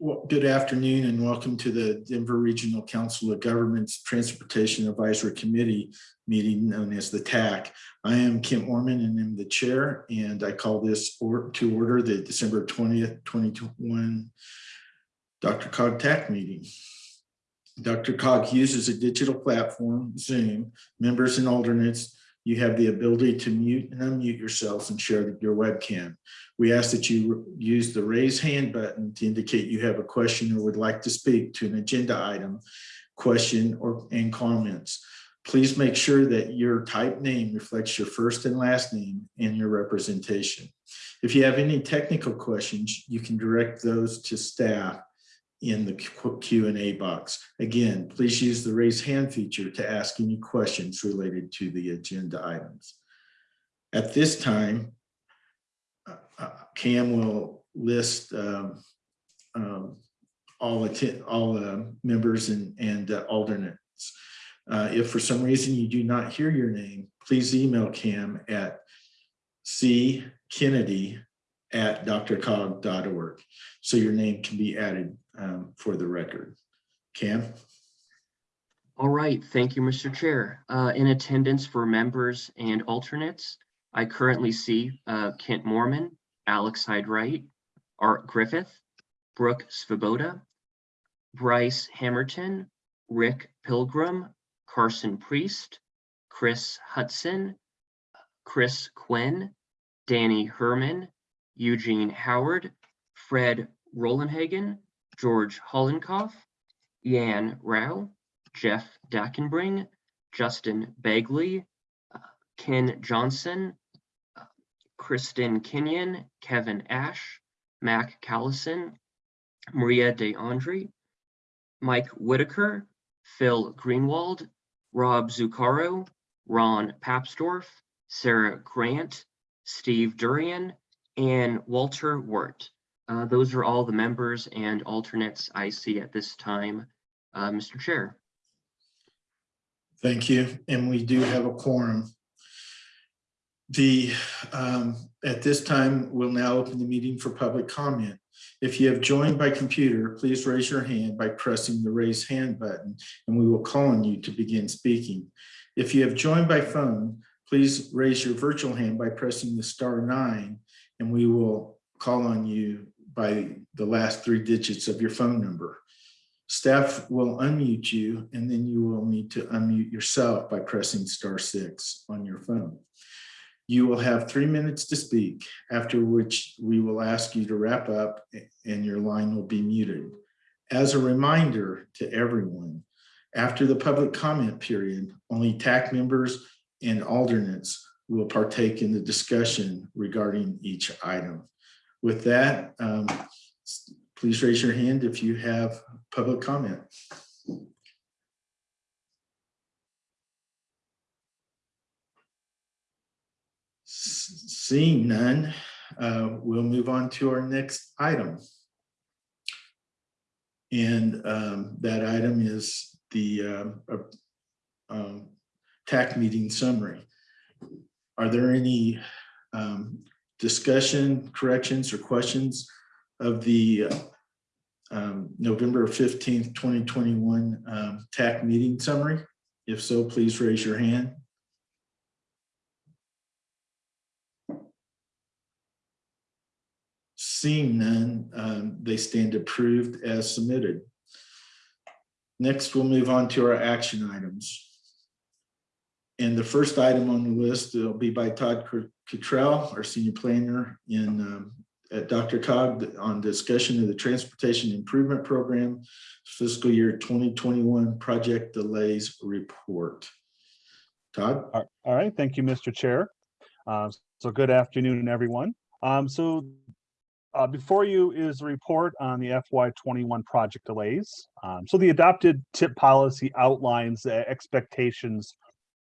Well, good afternoon and welcome to the Denver Regional Council of Governments Transportation Advisory Committee meeting known as the TAC. I am Kent Orman and I'm the chair and I call this or to order the December 20th, 2021 DRCOG TAC meeting. DRCOG uses a digital platform, Zoom, members and alternates you have the ability to mute and unmute yourselves and share your webcam. We ask that you use the raise hand button to indicate you have a question or would like to speak to an agenda item, question, or and comments. Please make sure that your type name reflects your first and last name and your representation. If you have any technical questions, you can direct those to staff in the Q&A box. Again, please use the raise hand feature to ask any questions related to the agenda items. At this time, uh, uh Cam will list um, um, all, all uh, members and, and uh, alternates. Uh, if for some reason you do not hear your name, please email Cam at ckennedy at drcog.org so your name can be added um, for the record. Cam? All right, thank you, Mr. Chair. Uh, in attendance for members and alternates, I currently see uh, Kent Moorman, Alex Hyde-Wright, Art Griffith, Brooke Svoboda, Bryce Hammerton, Rick Pilgrim, Carson Priest, Chris Hudson, Chris Quinn, Danny Herman, Eugene Howard, Fred Rollenhagen, George Hollenkoff, Yan Rao, Jeff Dackenbring, Justin Bagley, uh, Ken Johnson, uh, Kristen Kenyon, Kevin Ash, Mac Callison, Maria De Andre, Mike Whitaker, Phil Greenwald, Rob Zuccaro, Ron Papsdorf, Sarah Grant, Steve Durian, and Walter Wirt. Uh, those are all the members and alternates I see at this time, uh, Mr. Chair. Thank you. And we do have a quorum. The um, at this time, we'll now open the meeting for public comment. If you have joined by computer, please raise your hand by pressing the raise hand button and we will call on you to begin speaking. If you have joined by phone, please raise your virtual hand by pressing the star nine and we will call on you by the last three digits of your phone number. Staff will unmute you and then you will need to unmute yourself by pressing star six on your phone. You will have three minutes to speak, after which we will ask you to wrap up and your line will be muted. As a reminder to everyone, after the public comment period, only TAC members and alternates will partake in the discussion regarding each item. With that, um, please raise your hand if you have public comment. Seeing none, uh, we'll move on to our next item. And um, that item is the uh, um, TAC meeting summary. Are there any um, discussion, corrections, or questions of the um, November 15th, 2021 um, TAC meeting summary? If so, please raise your hand. Seeing none, um, they stand approved as submitted. Next, we'll move on to our action items. And the first item on the list will be by Todd Cottrell, our senior planner in um, at DRCOG on discussion of the Transportation Improvement Program fiscal year 2021 project delays report. Todd? All right, thank you, Mr. Chair. Uh, so good afternoon, everyone. Um, so uh, before you is a report on the FY21 project delays. Um, so the adopted TIP policy outlines the expectations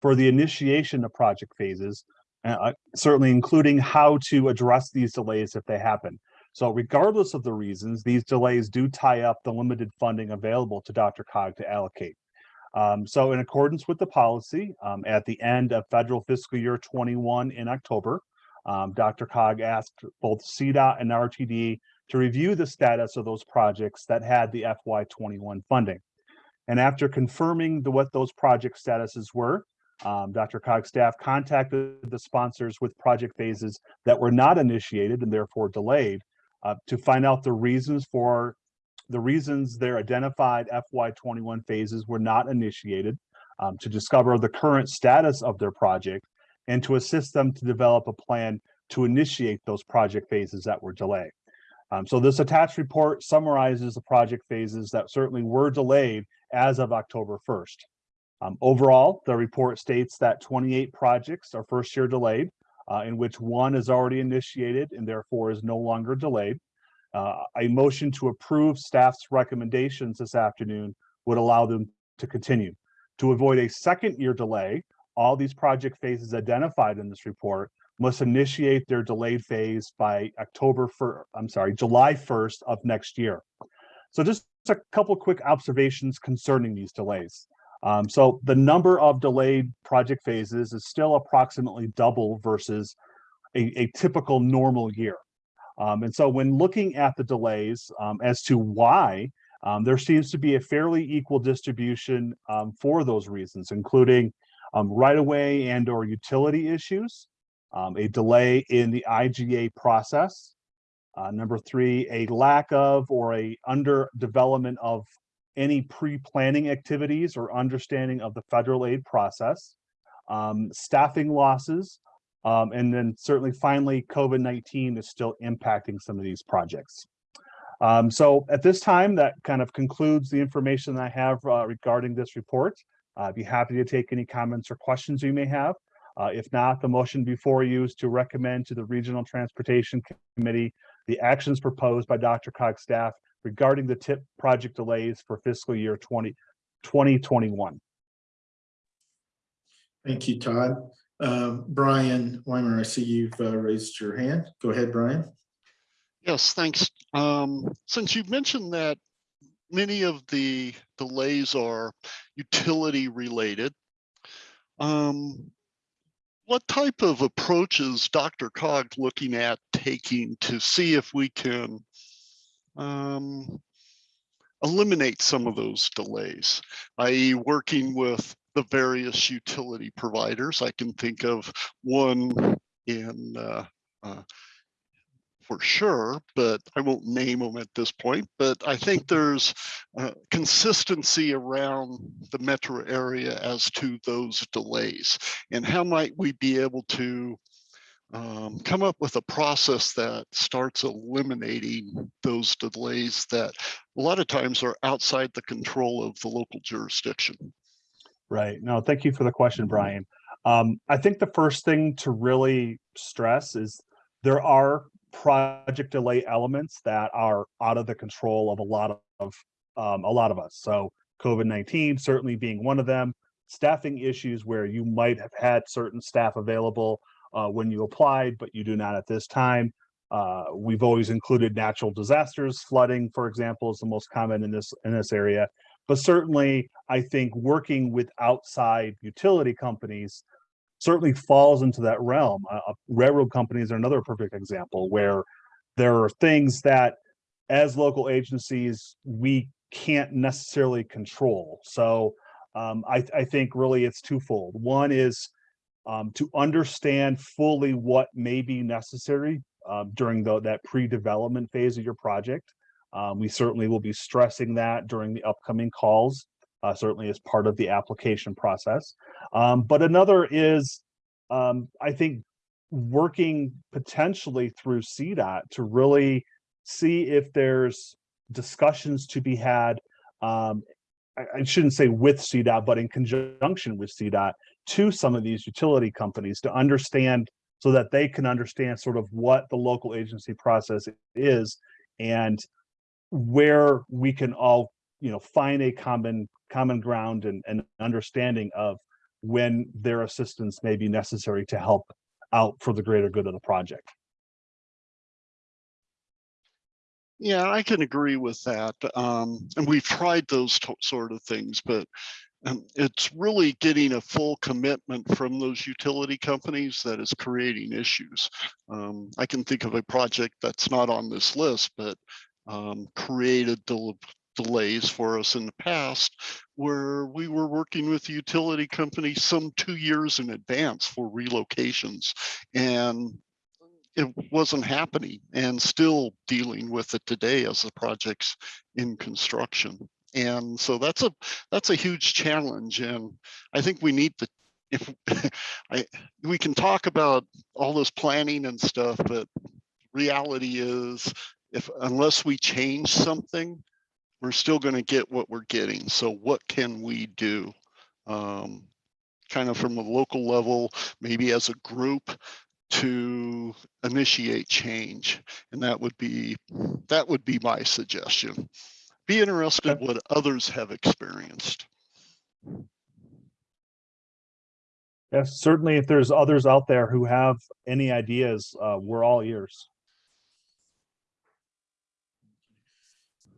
for the initiation of project phases, uh, certainly including how to address these delays if they happen. So regardless of the reasons, these delays do tie up the limited funding available to DRCOG to allocate. Um, so in accordance with the policy, um, at the end of federal fiscal year 21 in October, um, DRCOG asked both CDOT and RTD to review the status of those projects that had the FY21 funding. And after confirming the, what those project statuses were, um, DRCOG staff contacted the sponsors with project phases that were not initiated and therefore delayed uh, to find out the reasons for the reasons their identified FY21 phases were not initiated, um, to discover the current status of their project, and to assist them to develop a plan to initiate those project phases that were delayed. Um, so this attached report summarizes the project phases that certainly were delayed as of October 1st. Um, overall, the report states that 28 projects are first year delayed, uh, in which one is already initiated and therefore is no longer delayed. Uh, a motion to approve staff's recommendations this afternoon would allow them to continue. To avoid a second year delay, all these project phases identified in this report must initiate their delayed phase by October 1st, I'm sorry, July 1st of next year. So just a couple quick observations concerning these delays. Um, so the number of delayed project phases is still approximately double versus a, a typical normal year. Um, and so when looking at the delays um, as to why, um, there seems to be a fairly equal distribution um, for those reasons, including um, right-of-way and or utility issues, a delay in the IGA process, uh, number three, a lack of or a under development of any pre-planning activities or understanding of the federal aid process, um, staffing losses, um, and then certainly finally, COVID-19 is still impacting some of these projects. Um, so at this time, that kind of concludes the information that I have uh, regarding this report. Uh, I'd be happy to take any comments or questions you may have. Uh, if not, the motion before you is to recommend to the Regional Transportation Committee the actions proposed by DRCOG staff regarding the TIP project delays for fiscal year 20, 2021. Thank you, Todd. Um, Brian Weimer, I see you've uh, raised your hand. Go ahead, Brian. Yes, thanks. Um, since you've mentioned that many of the delays are utility related, um, what type of approaches DRCOG looking at taking to see if we can um, eliminate some of those delays, i.e. working with the various utility providers. I can think of one in uh, uh, for sure, but I won't name them at this point. But I think there's uh, consistency around the metro area as to those delays and how might we be able to um, come up with a process that starts eliminating those delays that a lot of times are outside the control of the local jurisdiction. Right. No, thank you for the question, Brian. Um, I think the first thing to really stress is there are project delay elements that are out of the control of a lot of um, a lot of us. So COVID-19 certainly being one of them, staffing issues where you might have had certain staff available uh, when you applied, but you do not at this time. Uh, we've always included natural disasters, flooding, for example, is the most common in this in this area. But certainly, I think working with outside utility companies certainly falls into that realm. Uh, uh, railroad companies are another perfect example where there are things that as local agencies, we can't necessarily control. So um, I, I, think really it's twofold. One is um, to understand fully what may be necessary uh, during the, that pre-development phase of your project. Um, we certainly will be stressing that during the upcoming calls uh, certainly as part of the application process. Um, but another is, um, I think, working potentially through CDOT to really see if there's discussions to be had. Um, I, I shouldn't say with CDOT, but in conjunction with CDOT to some of these utility companies to understand so that they can understand sort of what the local agency process is and where we can all you know find a common common ground and, and understanding of when their assistance may be necessary to help out for the greater good of the project. Yeah, I can agree with that. Um, and we've tried those sort of things, but And it's really getting a full commitment from those utility companies that is creating issues. Um, I can think of a project that's not on this list, but um, created del- delays for us in the past where we were working with utility company some two years in advance for relocations and it wasn't happening and still dealing with it today as the project's in construction. And so that's a that's a huge challenge. And I think we need to if I we can talk about all this planning and stuff, but reality is if unless we change something, we're still going to get what we're getting. So what can we do? Um, kind of from a local level, maybe as a group to initiate change. And that would be that would be my suggestion. Be interested what others have experienced. Yes, certainly if there's others out there who have any ideas, uh, we're all ears.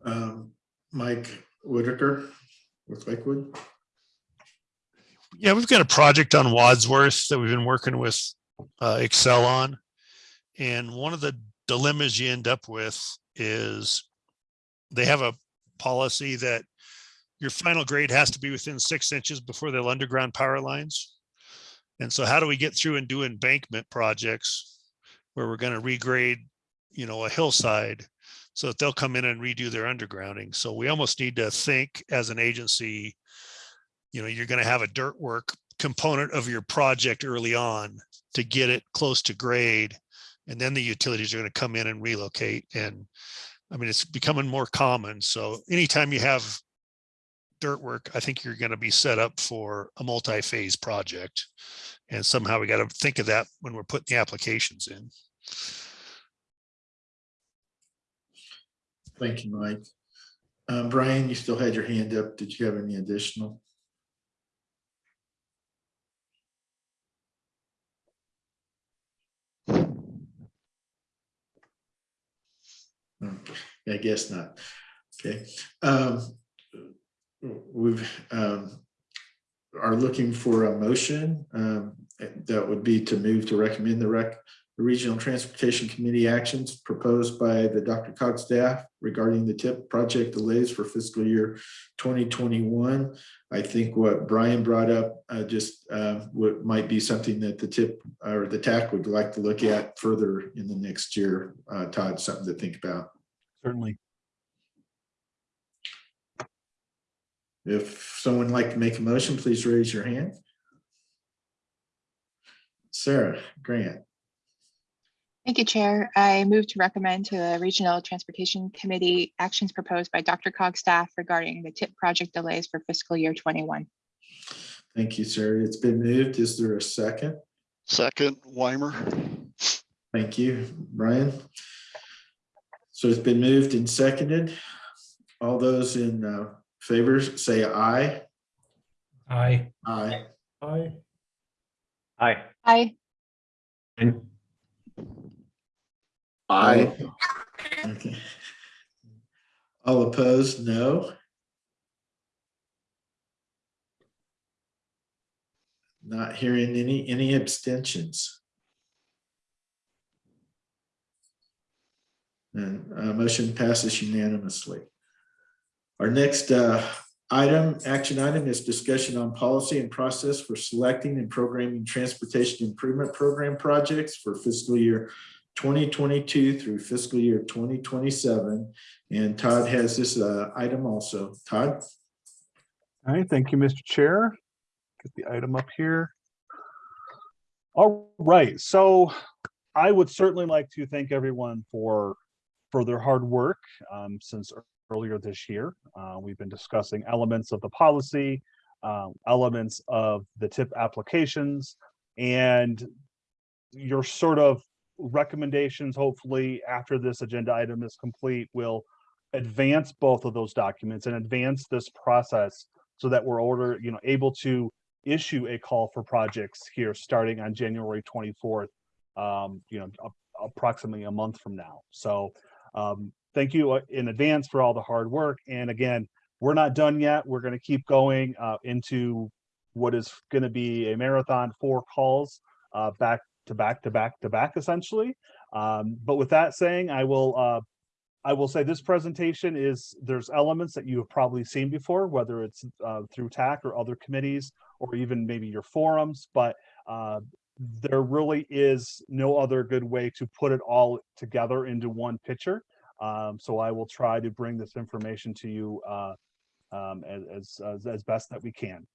Um, Mike Whitaker with Lakewood. Yeah, we've got a project on Wadsworth that we've been working with uh, Xcel on. And one of the dilemmas you end up with is they have a policy that your final grade has to be within six inches before they'll underground power lines. And so how do we get through and do embankment projects where we're going to regrade, you know, a hillside so that they'll come in and redo their undergrounding. So we almost need to think as an agency, you know, you're going to have a dirt work component of your project early on to get it close to grade. And then the utilities are going to come in and relocate. And I mean, it's becoming more common. So anytime you have dirt work, I think you're going to be set up for a multi-phase project. And somehow we got to think of that when we're putting the applications in. Thank you, Mike. Um, Brian, you still had your hand up. Did you have any additional? I guess not. Okay. Um, we've, um, are looking for a motion, um, that would be to move to recommend the rec, the Regional Transportation Committee actions proposed by the DRCOG staff regarding the TIP project delays for fiscal year 2021. I think what Brian brought up uh, just uh, what might be something that the TIP or the TAC would like to look at further in the next year. Uh, Todd, something to think about. Certainly. If someone would like to make a motion, please raise your hand. Sarah Grant, Thank you, Chair. I move to recommend to the Regional Transportation Committee actions proposed by DRCOG staff regarding the TIP project delays for fiscal year 21. thank you, sir. It's been moved. Is there a second? Second, Weimer. Thank you, Brian. So it's been moved and seconded. All those in uh, favor, say aye. Aye. Aye. Aye. Aye. Aye. Aye. Okay. All opposed, no. Not hearing any, any abstentions. And uh, motion passes unanimously. Our next uh, item, action item is discussion on policy and process for selecting and programming transportation improvement program projects for fiscal year 2022 through fiscal year 2027. And Todd has this uh, item also. Todd? All right, thank you, Mr. Chair. Get the item up here. All right, so I would certainly like to thank everyone for for their hard work um, since earlier this year. Uh, we've been discussing elements of the policy, uh, elements of the tip applications, and your sort of recommendations, hopefully after this agenda item is complete, will advance both of those documents and advance this process so that we're order, you know, able to issue a call for projects here starting on January 24th, um, you know, approximately a month from now. So um, thank you uh, in advance for all the hard work. And again, we're not done yet. We're going to keep going uh, into what is going to be a marathon four calls uh, back to back to back to back essentially. Um, but with that saying, I will uh, I will say this presentation is there's elements that you have probably seen before, whether it's uh, through TAC or other committees or even maybe your forums, but uh, there really is no other good way to put it all together into one picture. Um, so I will try to bring this information to you uh, um, as, as, as best that we can.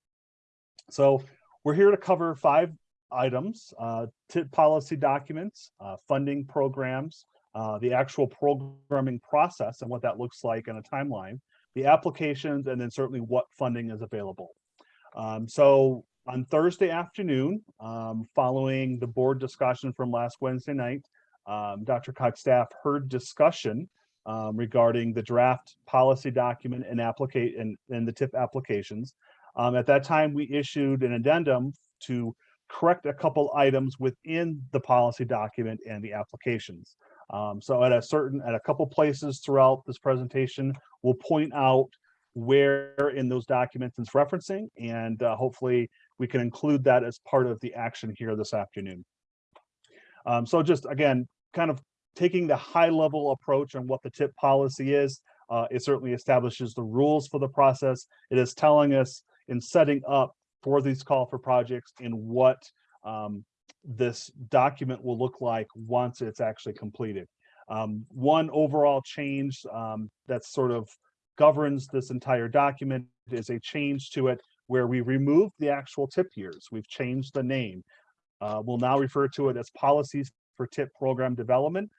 So we're here to cover five items, uh, TIP policy documents, uh, funding programs, uh, the actual programming process and what that looks like on a timeline, the applications, and then certainly what funding is available. Um, so on Thursday afternoon, um, following the board discussion from last Wednesday night, um, Dr. Cox staff heard discussion um, regarding the draft policy document and applicate and, and the TIP applications. Um, at that time, we issued an addendum to correct a couple items within the policy document and the applications. Um, so at a certain, at a couple places throughout this presentation, we'll point out where in those documents it's referencing, and uh, hopefully we can include that as part of the action here this afternoon. Um, so just again, kind of taking the high level approach on what the tip policy is, uh, it certainly establishes the rules for the process. It is telling us in setting up for these call for projects and what um, this document will look like once it's actually completed. Um, one overall change um, that's sort of governs this entire document is a change to it where we removed the actual tip years. We've changed the name. Uh, we'll now refer to it as policies for tip program development,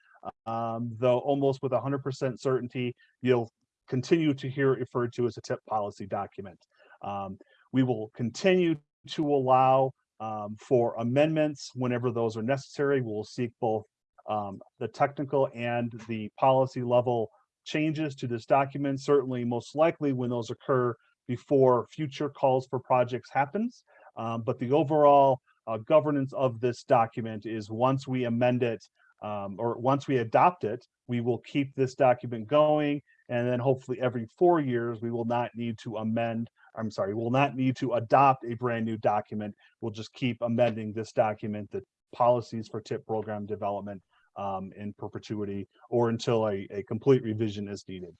um, though almost with 100% certainty, you'll continue to hear it referred to as a tip policy document. Um, we will continue to allow um, for amendments whenever those are necessary. We'll seek both um, the technical and the policy level changes to this document, certainly most likely when those occur before future calls for projects happens. Um, but the overall uh, governance of this document is once we amend it um, or once we adopt it, we will keep this document going. And then hopefully every four years, we will not need to amend, I'm sorry, we'll not need to adopt a brand new document. We'll just keep amending this document, the policies for TIP program development um, in perpetuity or until a, a complete revision is needed.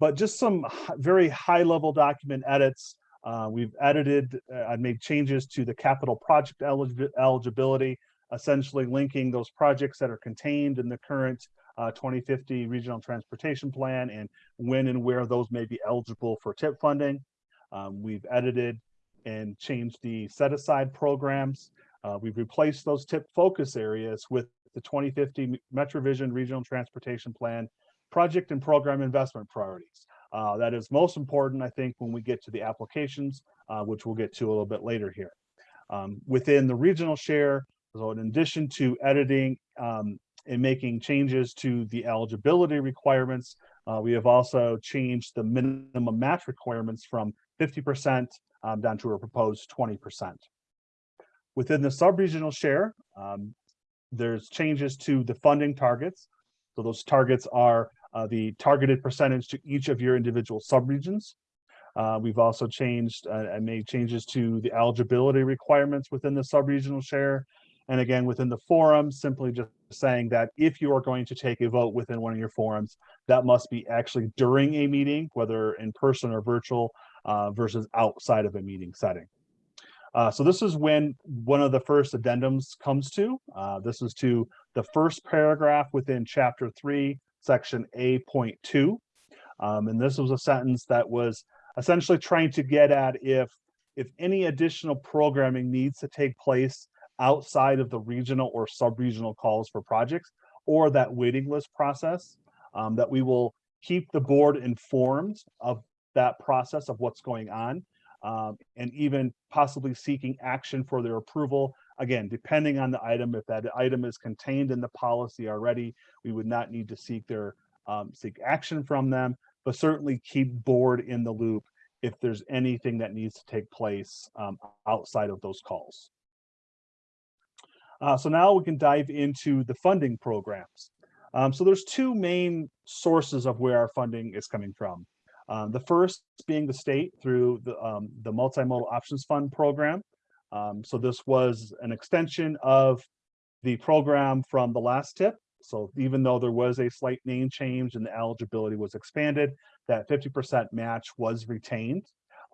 But just some very high level document edits. Uh, we've edited, uh, I made changes to the capital project elig eligibility, essentially linking those projects that are contained in the current uh, 2050 regional transportation plan and when and where those may be eligible for TIP funding. Um, we've edited and changed the set aside programs. Uh, we've replaced those TIP focus areas with the 2050 MetroVision Regional Transportation Plan project and program investment priorities. Uh, that is most important, I think, when we get to the applications, uh, which we'll get to a little bit later here. Um, within the regional share, so in addition to editing um, and making changes to the eligibility requirements, uh, we have also changed the minimum match requirements from 50% um, down to a proposed 20%. Within the sub-regional share, um, there's changes to the funding targets. So those targets are uh, the targeted percentage to each of your individual subregions. Uh, we've also changed uh, and made changes to the eligibility requirements within the subregional share. And again, within the forum, simply just saying that if you are going to take a vote within one of your forums, that must be actually during a meeting, whether in person or virtual, uh, versus outside of a meeting setting. Uh, so this is when one of the first addendums comes to. Uh, this is to the first paragraph within chapter three, section A.2. Um, and this was a sentence that was essentially trying to get at if, if any additional programming needs to take place outside of the regional or sub-regional calls for projects or that waiting list process, um, that we will keep the board informed of that process of what's going on um, and even possibly seeking action for their approval. Again, depending on the item, if that item is contained in the policy already, we would not need to seek their um, seek action from them, but certainly keep board in the loop if there's anything that needs to take place um, outside of those calls. Uh, so now we can dive into the funding programs. Um, so there's two main sources of where our funding is coming from. Um, the first being the state through the, um, the Multimodal Options Fund program. Um, so this was an extension of the program from the last tip. So even though there was a slight name change and the eligibility was expanded, that 50% match was retained.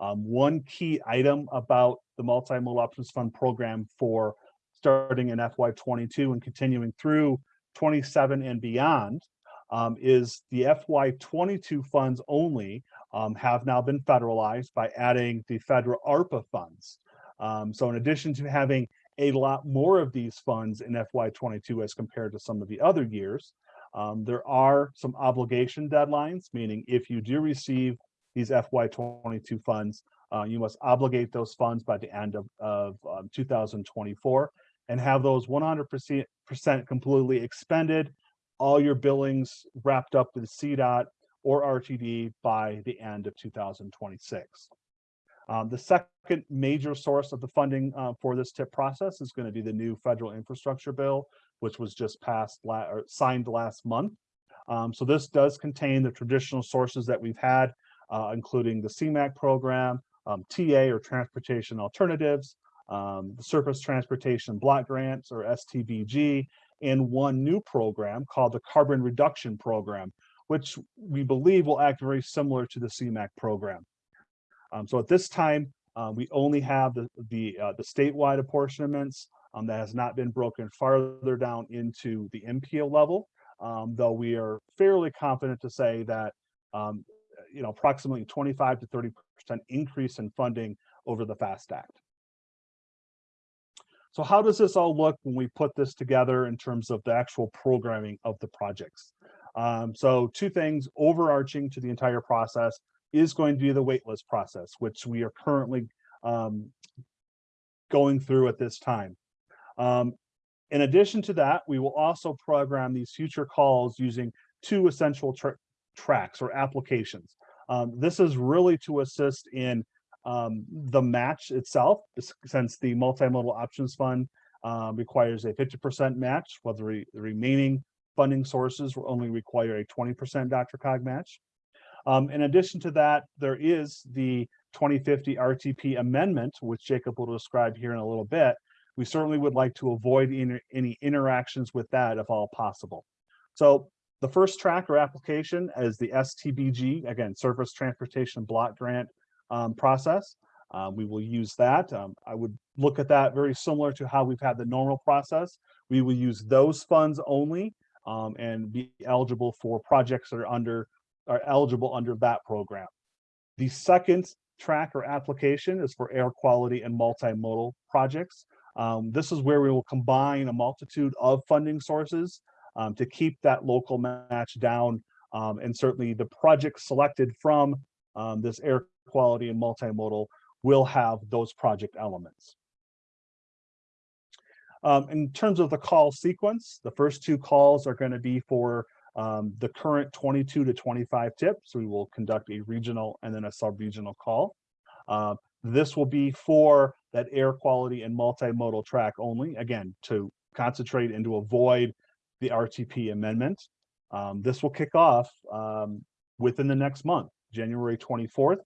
Um, one key item about the Multimodal Options Fund program for starting in FY22 and continuing through 27 and beyond um, is the FY22 funds only um, have now been federalized by adding the federal ARPA funds. Um, so in addition to having a lot more of these funds in FY22 as compared to some of the other years, um, there are some obligation deadlines, meaning if you do receive these FY22 funds, uh, you must obligate those funds by the end of, of um, 2024 and have those 100% completely expended, all your billings wrapped up with CDOT or RTD by the end of 2026. Um, the second major source of the funding uh, for this TIP process is going to be the new federal infrastructure bill, which was just passed la or signed last month. Um, so this does contain the traditional sources that we've had, uh, including the CMAQ program, um, TA or transportation alternatives, um, the surface transportation block grants or STBG, and one new program called the carbon reduction program, which we believe will act very similar to the CMAQ program. Um, so at this time, uh, we only have the the, uh, the statewide apportionments um, that has not been broken farther down into the MPO level, um, though we are fairly confident to say that um, you know approximately 25 to 30 percent increase in funding over the FAST Act. So how does this all look when we put this together in terms of the actual programming of the projects? Um, so two things overarching to the entire process is going to be the waitlist process, which we are currently um, going through at this time. Um, in addition to that, we will also program these future calls using two essential tra tracks or applications. Um, this is really to assist in um, the match itself, since the multimodal options fund um, requires a 50% match, while the, re the remaining funding sources will only require a 20% DRCOG match. Um, in addition to that, there is the 2050 RTP amendment, which Jacob will describe here in a little bit. We certainly would like to avoid inter any interactions with that if all possible. So the first track or application is the STBG, again, Surface Transportation Block Grant um, process. Um, we will use that. Um, I would look at that very similar to how we've had the normal process. We will use those funds only um, and be eligible for projects that are under are eligible under that program. The second track or application is for air quality and multimodal projects. Um, this is where we will combine a multitude of funding sources um, to keep that local match down. Um, and certainly the project selected from this air quality and multimodal will have those project elements. Um, in terms of the call sequence, the first two calls are going to be for um, the current 22 to 25 tips. We will conduct a regional and then a sub-regional call. Uh, this will be for that air quality and multimodal track only, again, to concentrate and to avoid the RTP amendment. Um, this will kick off um, within the next month, January 24th.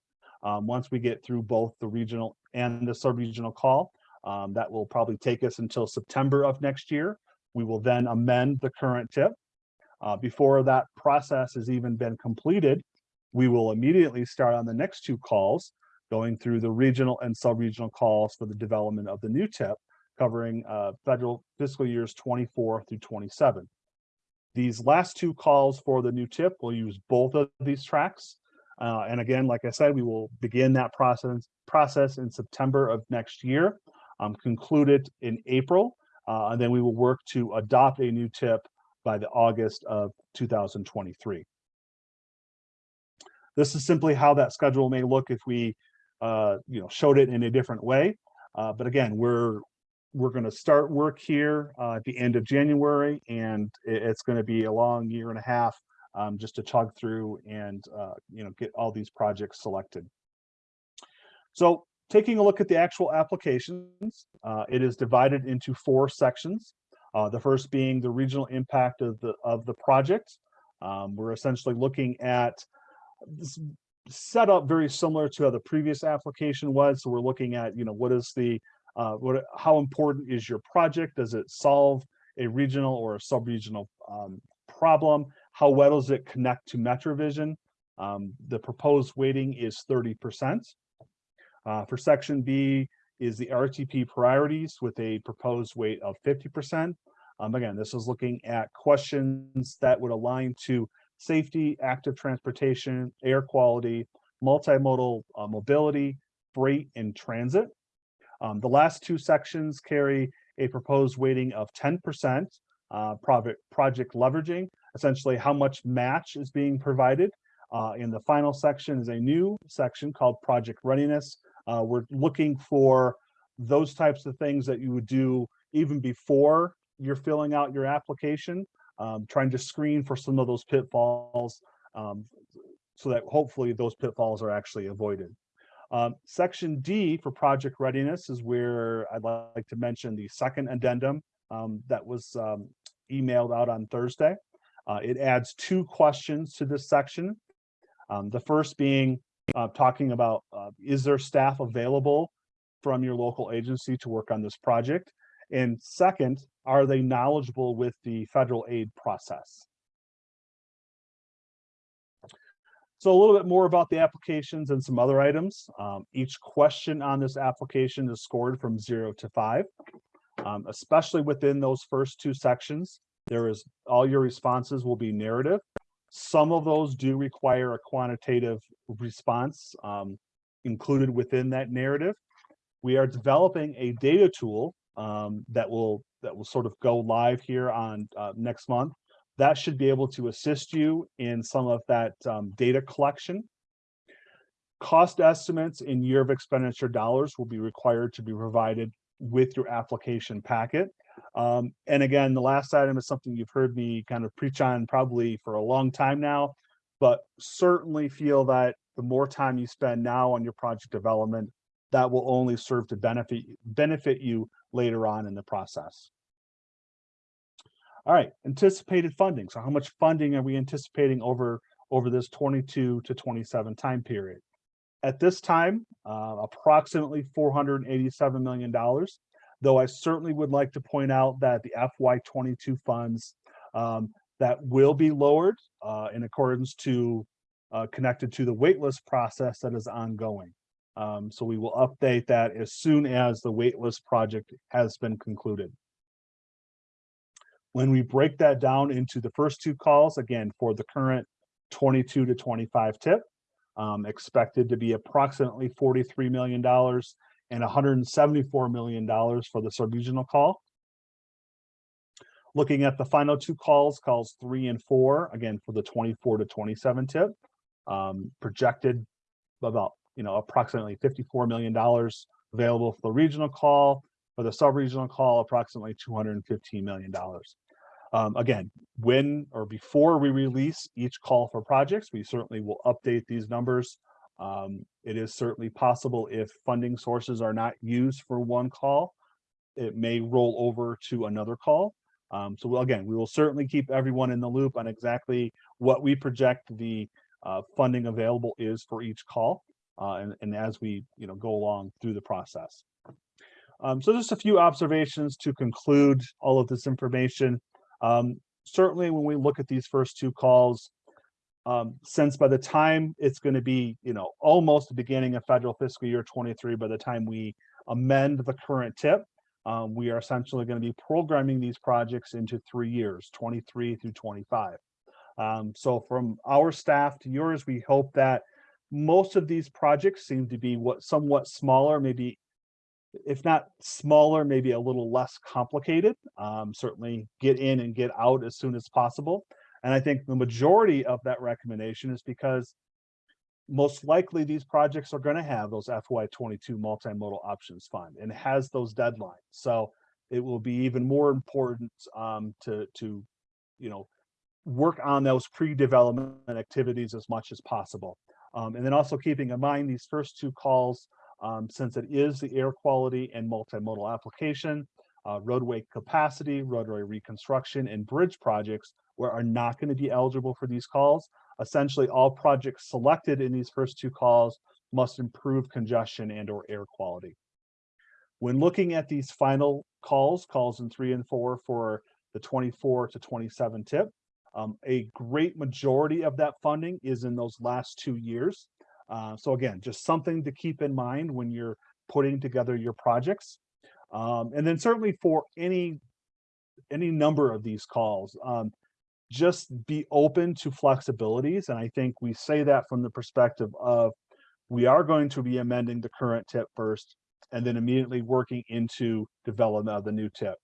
Um, once we get through both the regional and the sub-regional call, um, that will probably take us until September of next year. We will then amend the current tip. Uh, before that process has even been completed, we will immediately start on the next two calls, going through the regional and sub-regional calls for the development of the new tip, covering uh, federal fiscal years 24 through 27. These last two calls for the new tip will use both of these tracks. Uh, and again, like I said, we will begin that process, process in September of next year, um, conclude it in April, uh, and then we will work to adopt a new tip by the August of 2023. This is simply how that schedule may look if we uh, you know, showed it in a different way. Uh, but again, we're we're going to start work here uh, at the end of January, and it's going to be a long year and a half um, just to chug through and uh, you know get all these projects selected. So taking a look at the actual applications, uh, it is divided into four sections. Uh, the first being the regional impact of the of the project. Um, we're essentially looking at set up very similar to how the previous application was. So we're looking at, you know, what is the, uh, what, how important is your project? Does it solve a regional or a sub-regional um, problem? How well does it connect to MetroVision? Um, the proposed weighting is thirty percent. Uh, for section B is the RTP priorities with a proposed weight of fifty percent. Um, again, this is looking at questions that would align to safety, active transportation, air quality, multimodal uh, mobility, freight, and transit. Um, the last two sections carry a proposed weighting of ten percent. Uh, project project leveraging, essentially how much match is being provided. Uh, in the final section is a new section called project readiness. Uh, we're looking for those types of things that you would do even before you're filling out your application, um, trying to screen for some of those pitfalls um, so that hopefully those pitfalls are actually avoided. Um, section D for project readiness is where I'd like to mention the second addendum um, that was um, emailed out on Thursday. Uh, it adds two questions to this section. Um, the first being uh, talking about uh, is there staff available from your local agency to work on this project? And second, are they knowledgeable with the federal aid process? So a little bit more about the applications and some other items. Um, each question on this application is scored from zero to five, um, especially within those first two sections. There is all your responses will be narrative. Some of those do require a quantitative response um, included within that narrative. We are developing a data tool um, that will that will sort of go live here on uh, next month. That should be able to assist you in some of that um, data collection. Cost estimates in year of expenditure dollars will be required to be provided with your application packet. Um, and again, the last item is something you've heard me kind of preach on probably for a long time now, but certainly feel that the more time you spend now on your project development, that will only serve to benefit benefit you later on in the process. All right, anticipated funding. So how much funding are we anticipating over over this 22 to 27 time period? At this time, uh, approximately 487 million dollars though I certainly would like to point out that the FY22 funds um, that will be lowered uh, in accordance to uh, connected to the waitlist process that is ongoing. Um, so we will update that as soon as the waitlist project has been concluded. When we break that down into the first two calls, again, for the current 22 to 25 tip, um, expected to be approximately $43 million and $174 million for the sub-regional call. Looking at the final two calls, calls three and four, again, for the 24 to 27 tip, um, projected about, you know, approximately $54 million available for the regional call. For the sub-regional call, approximately $215 million. Um, again, when or before we release each call for projects, we certainly will update these numbers um, it is certainly possible if funding sources are not used for one call, it may roll over to another call. Um, so again, we will certainly keep everyone in the loop on exactly what we project the uh, funding available is for each call. Uh, and, and as we you know, go along through the process. Um, so just a few observations to conclude all of this information. Um, certainly when we look at these first two calls, um, since by the time it's going to be, you know, almost the beginning of federal fiscal year 23, by the time we amend the current tip, um, we are essentially going to be programming these projects into three years, 23 through 25. Um, so from our staff to yours, we hope that most of these projects seem to be what somewhat smaller, maybe if not smaller, maybe a little less complicated. Um, certainly get in and get out as soon as possible. And I think the majority of that recommendation is because most likely these projects are going to have those FY22 multimodal options fund and has those deadlines. So it will be even more important um, to, to, you know, work on those pre-development activities as much as possible. Um, and then also keeping in mind these first two calls, um, since it is the air quality and multimodal application, uh, roadway capacity, roadway reconstruction, and bridge projects where are not going to be eligible for these calls. essentially all projects selected in these first two calls must improve congestion and or air quality. When looking at these final calls, calls in three and four for the twenty-four to twenty-seven tip, um, a great majority of that funding is in those last two years. Uh, so again, just something to keep in mind when you're putting together your projects. Um, and then certainly for any, any number of these calls, um, just be open to flexibilities. And I think we say that from the perspective of we are going to be amending the current tip first and then immediately working into development of the new tip.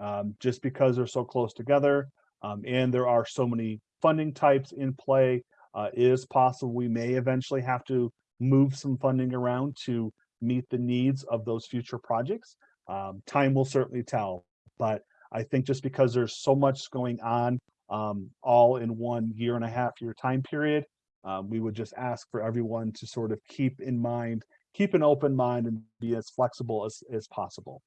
Um, just because they're so close together, um, and there are so many funding types in play, uh, it is possible we may eventually have to move some funding around to meet the needs of those future projects. Um, time will certainly tell, but I think just because there's so much going on, um, all in one year and a half year time period, um, we would just ask for everyone to sort of keep in mind, keep an open mind and be as flexible as, as possible.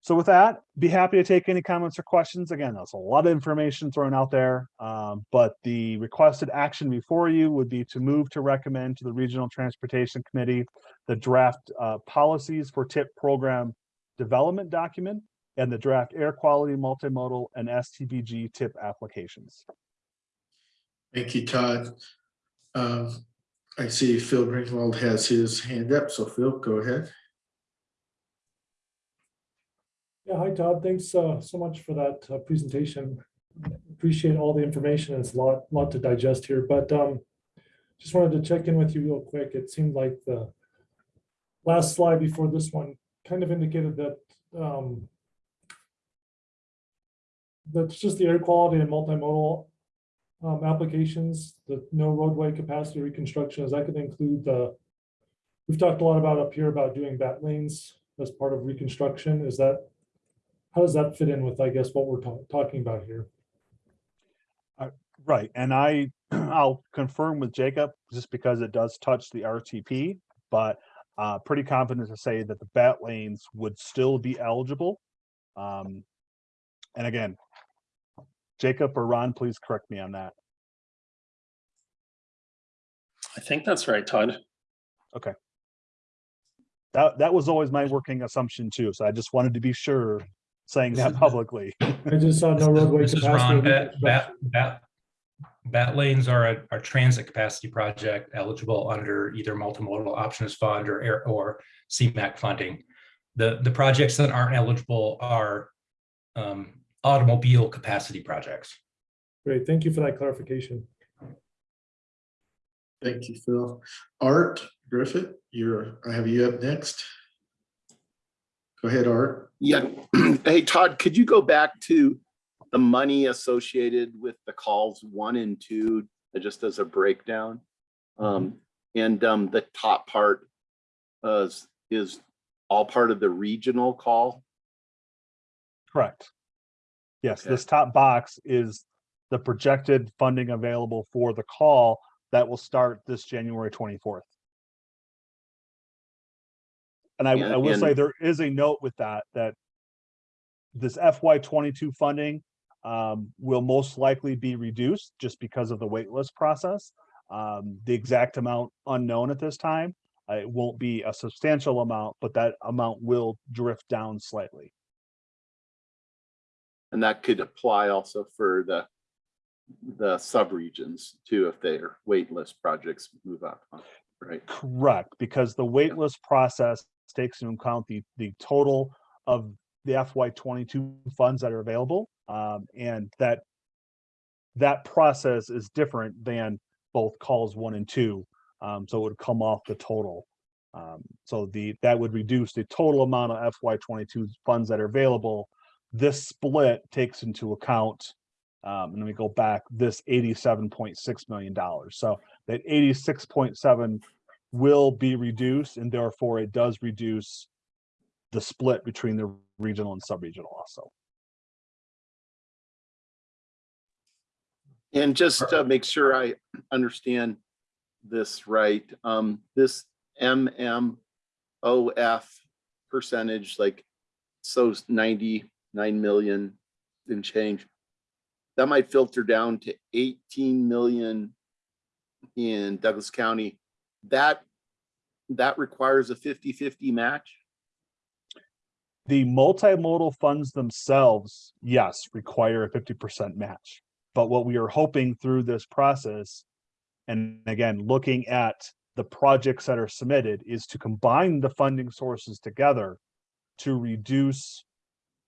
So with that, be happy to take any comments or questions. Again, that's a lot of information thrown out there. Um, but the requested action before you would be to move to recommend to the Regional Transportation Committee the draft uh, policies for TIP program development document and the draft air quality multimodal and STBG TIP applications. Thank you, Todd. Um, I see Phil Greenwald has his hand up, so Phil, go ahead. Yeah, hi Todd, thanks uh, so much for that uh, presentation. Appreciate all the information. It's a lot, lot to digest here, but um, just wanted to check in with you real quick. It seemed like the last slide before this one kind of indicated that um, that's just the air quality and multimodal um, applications, the no roadway capacity reconstruction, is that could include the, we've talked a lot about up here about doing bat lanes as part of reconstruction. Is that how does that fit in with, I guess, what we're ta- talking about here? Right, and I, I'll confirm with Jacob, just because it does touch the RTP, but uh, pretty confident to say that the bat lanes would still be eligible. Um, and again, Jacob or Ron, please correct me on that. I think that's right, Todd. Okay. That, that was always my working assumption too, so I just wanted to be sure saying that publicly. I just saw no roadway This is capacity. Ron, bat, bat, bat, bat lanes are a, a transit capacity project eligible under either multimodal options fund or air, or CMAQ funding. The, the projects that aren't eligible are um, automobile capacity projects. Great, thank you for that clarification. Thank you, Phil. Art Griffith, you're, I have you up next. Go ahead, Art. Yeah, hey Todd, could you go back to the money associated with the calls one and two, just as a breakdown? Um, and um, the top part uh, is, is all part of the regional call? Correct. Yes, Okay. this top box is the projected funding available for the call that will start this January twenty-fourth. And I, And- I will say and- there is a note with that, that this FY twenty-two funding um, will most likely be reduced just because of the waitlist process. Um, the exact amount unknown at this time. Uh, It won't be a substantial amount, but that amount will drift down slightly. And that could apply also for the, the subregions too, if their waitlist projects move up, right? Correct, because the waitlist process takes into account the, the total of the FY twenty-two funds that are available. Um, and that, that process is different than both calls one and two. Um, so it would come off the total. Um, so the, that would reduce the total amount of FY twenty-two funds that are available. This split takes into account, um, and let me go back, this eighty-seven point six million dollars. So that eighty-six point seven will be reduced and therefore it does reduce the split between the regional and sub-regional also. And just to make sure I understand this right, um, this MMOF percentage, like, so ninety-nine million and change. that might filter down to eighteen million in Douglas County. That, that requires a 50-50 match? The multimodal funds themselves, yes, require a fifty percent match. But what we are hoping through this process, and again, looking at the projects that are submitted, is to combine the funding sources together to reduce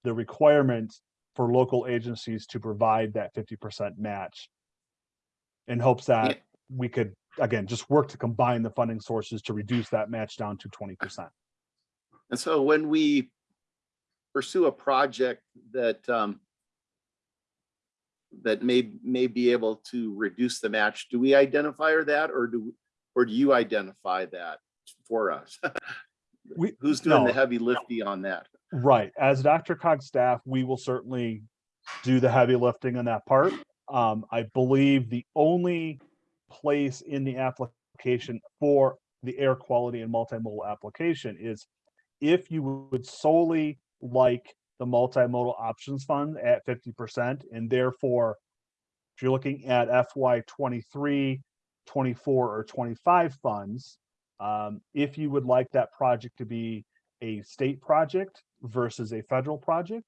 the requirement for local agencies to provide that fifty percent match. In hopes that we could, again, just work to combine the funding sources to reduce that match down to twenty percent. And so when we pursue a project that um, that may, may be able to reduce the match, do we identify that or do, or do you identify that for us? We- Who's doing the heavy lifting on that? Right, as DRCOG staff, we will certainly do the heavy lifting on that part. Um, I believe the only place in the application for the air quality and multimodal application is if you would solely like the multimodal options fund at fifty percent and therefore if you're looking at FY 23, 24, or twenty-five funds, um, if you would like that project to be a state project versus a federal project.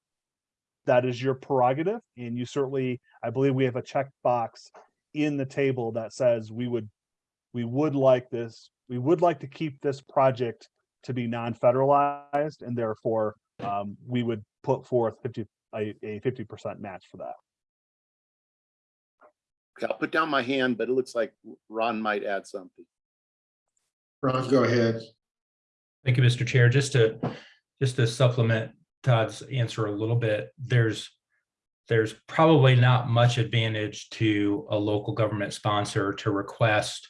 That is your prerogative, and you certainly, I believe we have a checkbox in the table that says we would, we would like this, we would like to keep this project to be non-federalized, and therefore, um, we would put forth fifty, a, a fifty percent match for that. Okay, I'll put down my hand, but it looks like Ron might add something. Ron, go ahead. Thank you, Mr. Chair. Just to, just to supplement Todd's answer a little bit, there's, there's probably not much advantage to a local government sponsor to request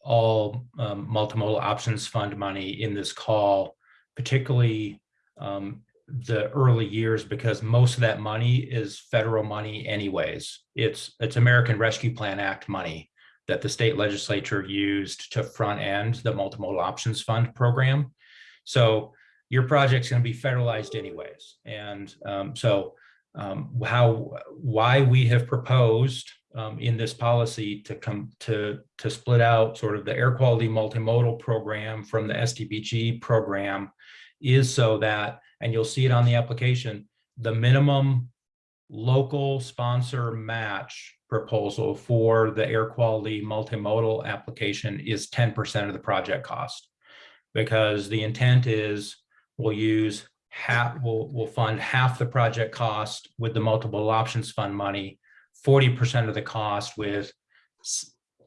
all um, multimodal options fund money in this call, particularly um, the early years, because most of that money is federal money anyways. It's, it's American Rescue Plan Act money that the state legislature used to front end the multimodal options fund program. So your project's going to be federalized anyways. And um, so um, how, why we have proposed um, in this policy to come to, to split out sort of the air quality multimodal program from the STBG program is so that, and you'll see it on the application, the minimum local sponsor match proposal for the air quality multimodal application is 10% of the project cost. Because the intent is we'll use half, we'll, we'll fund half the project cost with the multiple options fund money, 40% of the cost with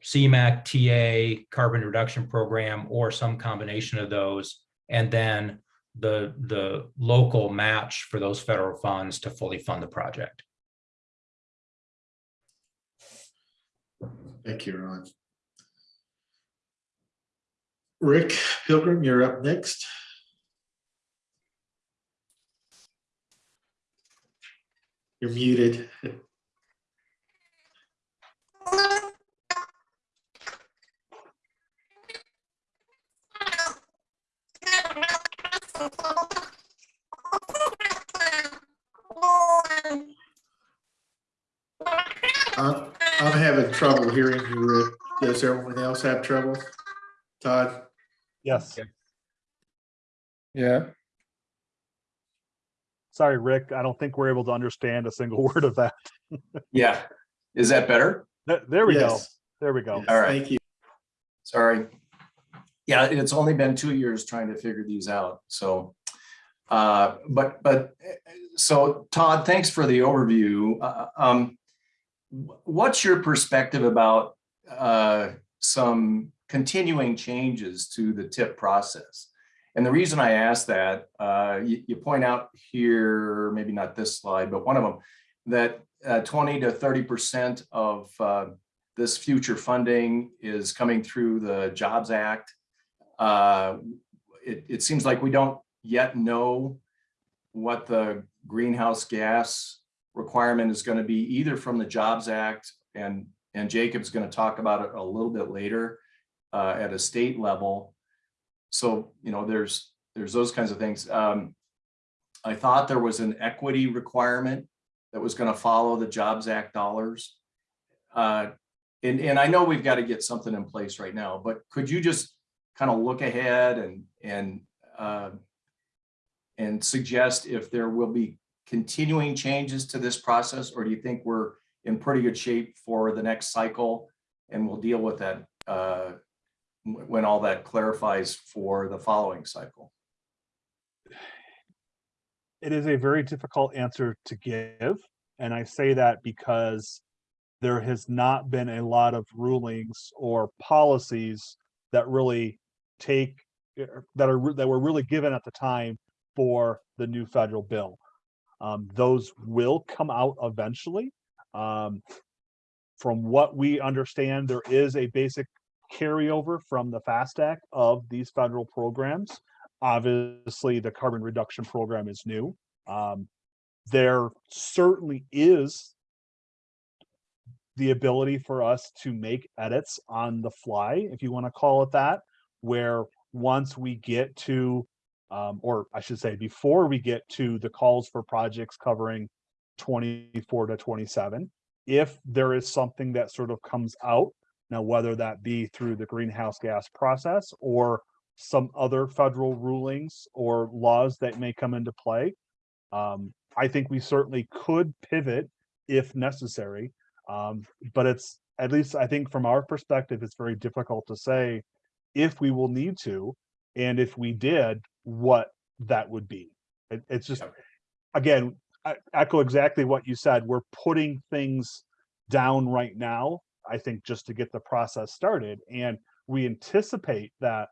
CMAQ, TA, carbon reduction program, or some combination of those. And then the, the local match for those federal funds to fully fund the project. Thank you, Ron. Rick Pilgrim, you're up next. You're muted. I'm, I'm having trouble hearing you, Rick. Does everyone else have trouble? Todd? Yes, Yeah. sorry, Rick, I don't think we're able to understand a single word of that. Yeah, is that better? There, there we go, Yes. there we go. Yes, All right. Thank you. Sorry. Yeah, it's only been two years trying to figure these out, so. Uh, but, but, uh, so Todd, thanks for the overview. Uh, Um, what's your perspective about, uh, some continuing changes to the tip process? And the reason I ask that, uh, you, you point out here, maybe not this slide, but one of them, that uh, 20 to 30% of uh, this future funding is coming through the Jobs Act. Uh, It, it seems like we don't yet know what the greenhouse gas requirement is going to be either from the Jobs Act and, and Jacob's going to talk about it a little bit later uh, at a state level. So, you know, there's, there's those kinds of things. Um, I thought there was an equity requirement that was gonna follow the Jobs Act dollars. Uh, and, and I know we've got to get something in place right now, but could you just kind of look ahead and, and, uh, and suggest if there will be continuing changes to this process, or do you think we're in pretty good shape for the next cycle? And we'll deal with that, uh, when all that clarifies for the following cycle? it is a very difficult answer to give. And I say that because there has not been a lot of rulings or policies that really take, eh, that are, that were really given at the time for the new federal bill. Um, those will come out eventually. Um, from what we understand, there is a basic carryover from the FAST Act of these federal programs. Obviously, the carbon reduction program is new. Um, there certainly is the ability for us to make edits on the fly, if you want to call it that, where once we get to, um, or I should say, before we get to the calls for projects covering 24 to 27, if there is something that sort of comes out, now whether that be through the greenhouse gas process or some other federal rulings or laws that may come into play. Um, I think we certainly could pivot if necessary. Um, but it's, at least I think from our perspective, it's very difficult to say if we will need to, and if we did, what that would be. It, it's just, again, I echo exactly what you said. We're putting things down right now, I think, just to get the process started. And we anticipate that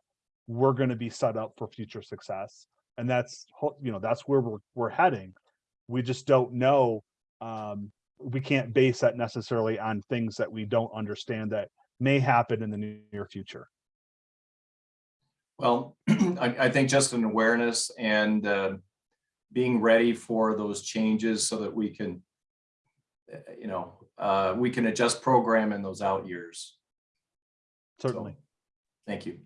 we're going to be set up for future success. And that's, you know, that's where we're, we're heading. We just don't know. Um, we can't base that necessarily on things that we don't understand that may happen in the near future. Well, I, I think just an awareness and uh, being ready for those changes so that we can, you know, uh, we can adjust program in those out years. Certainly. Thank you.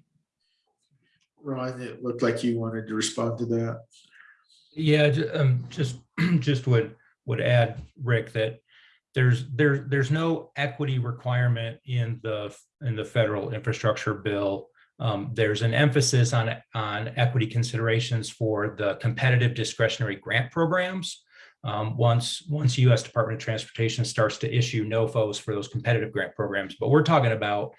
Ron, it looked like you wanted to respond to that. Yeah, um, just, just would, would add, Rick, that there's, there, there's no equity requirement in the, in the federal infrastructure bill. Um, there's an emphasis on, on equity considerations for the competitive discretionary grant programs. Um, once, once US Department of Transportation starts to issue NOFOs for those competitive grant programs, but we're talking about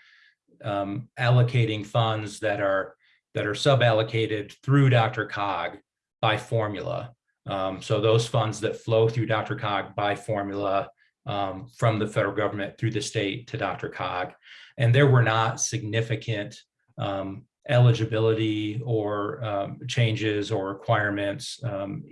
um, allocating funds that are, that are sub-allocated through DRCOG by formula. Um, so those funds that flow through DRCOG by formula um, from the federal government through the state to DRCOG. And there were not significant um, eligibility or um, changes or requirements um,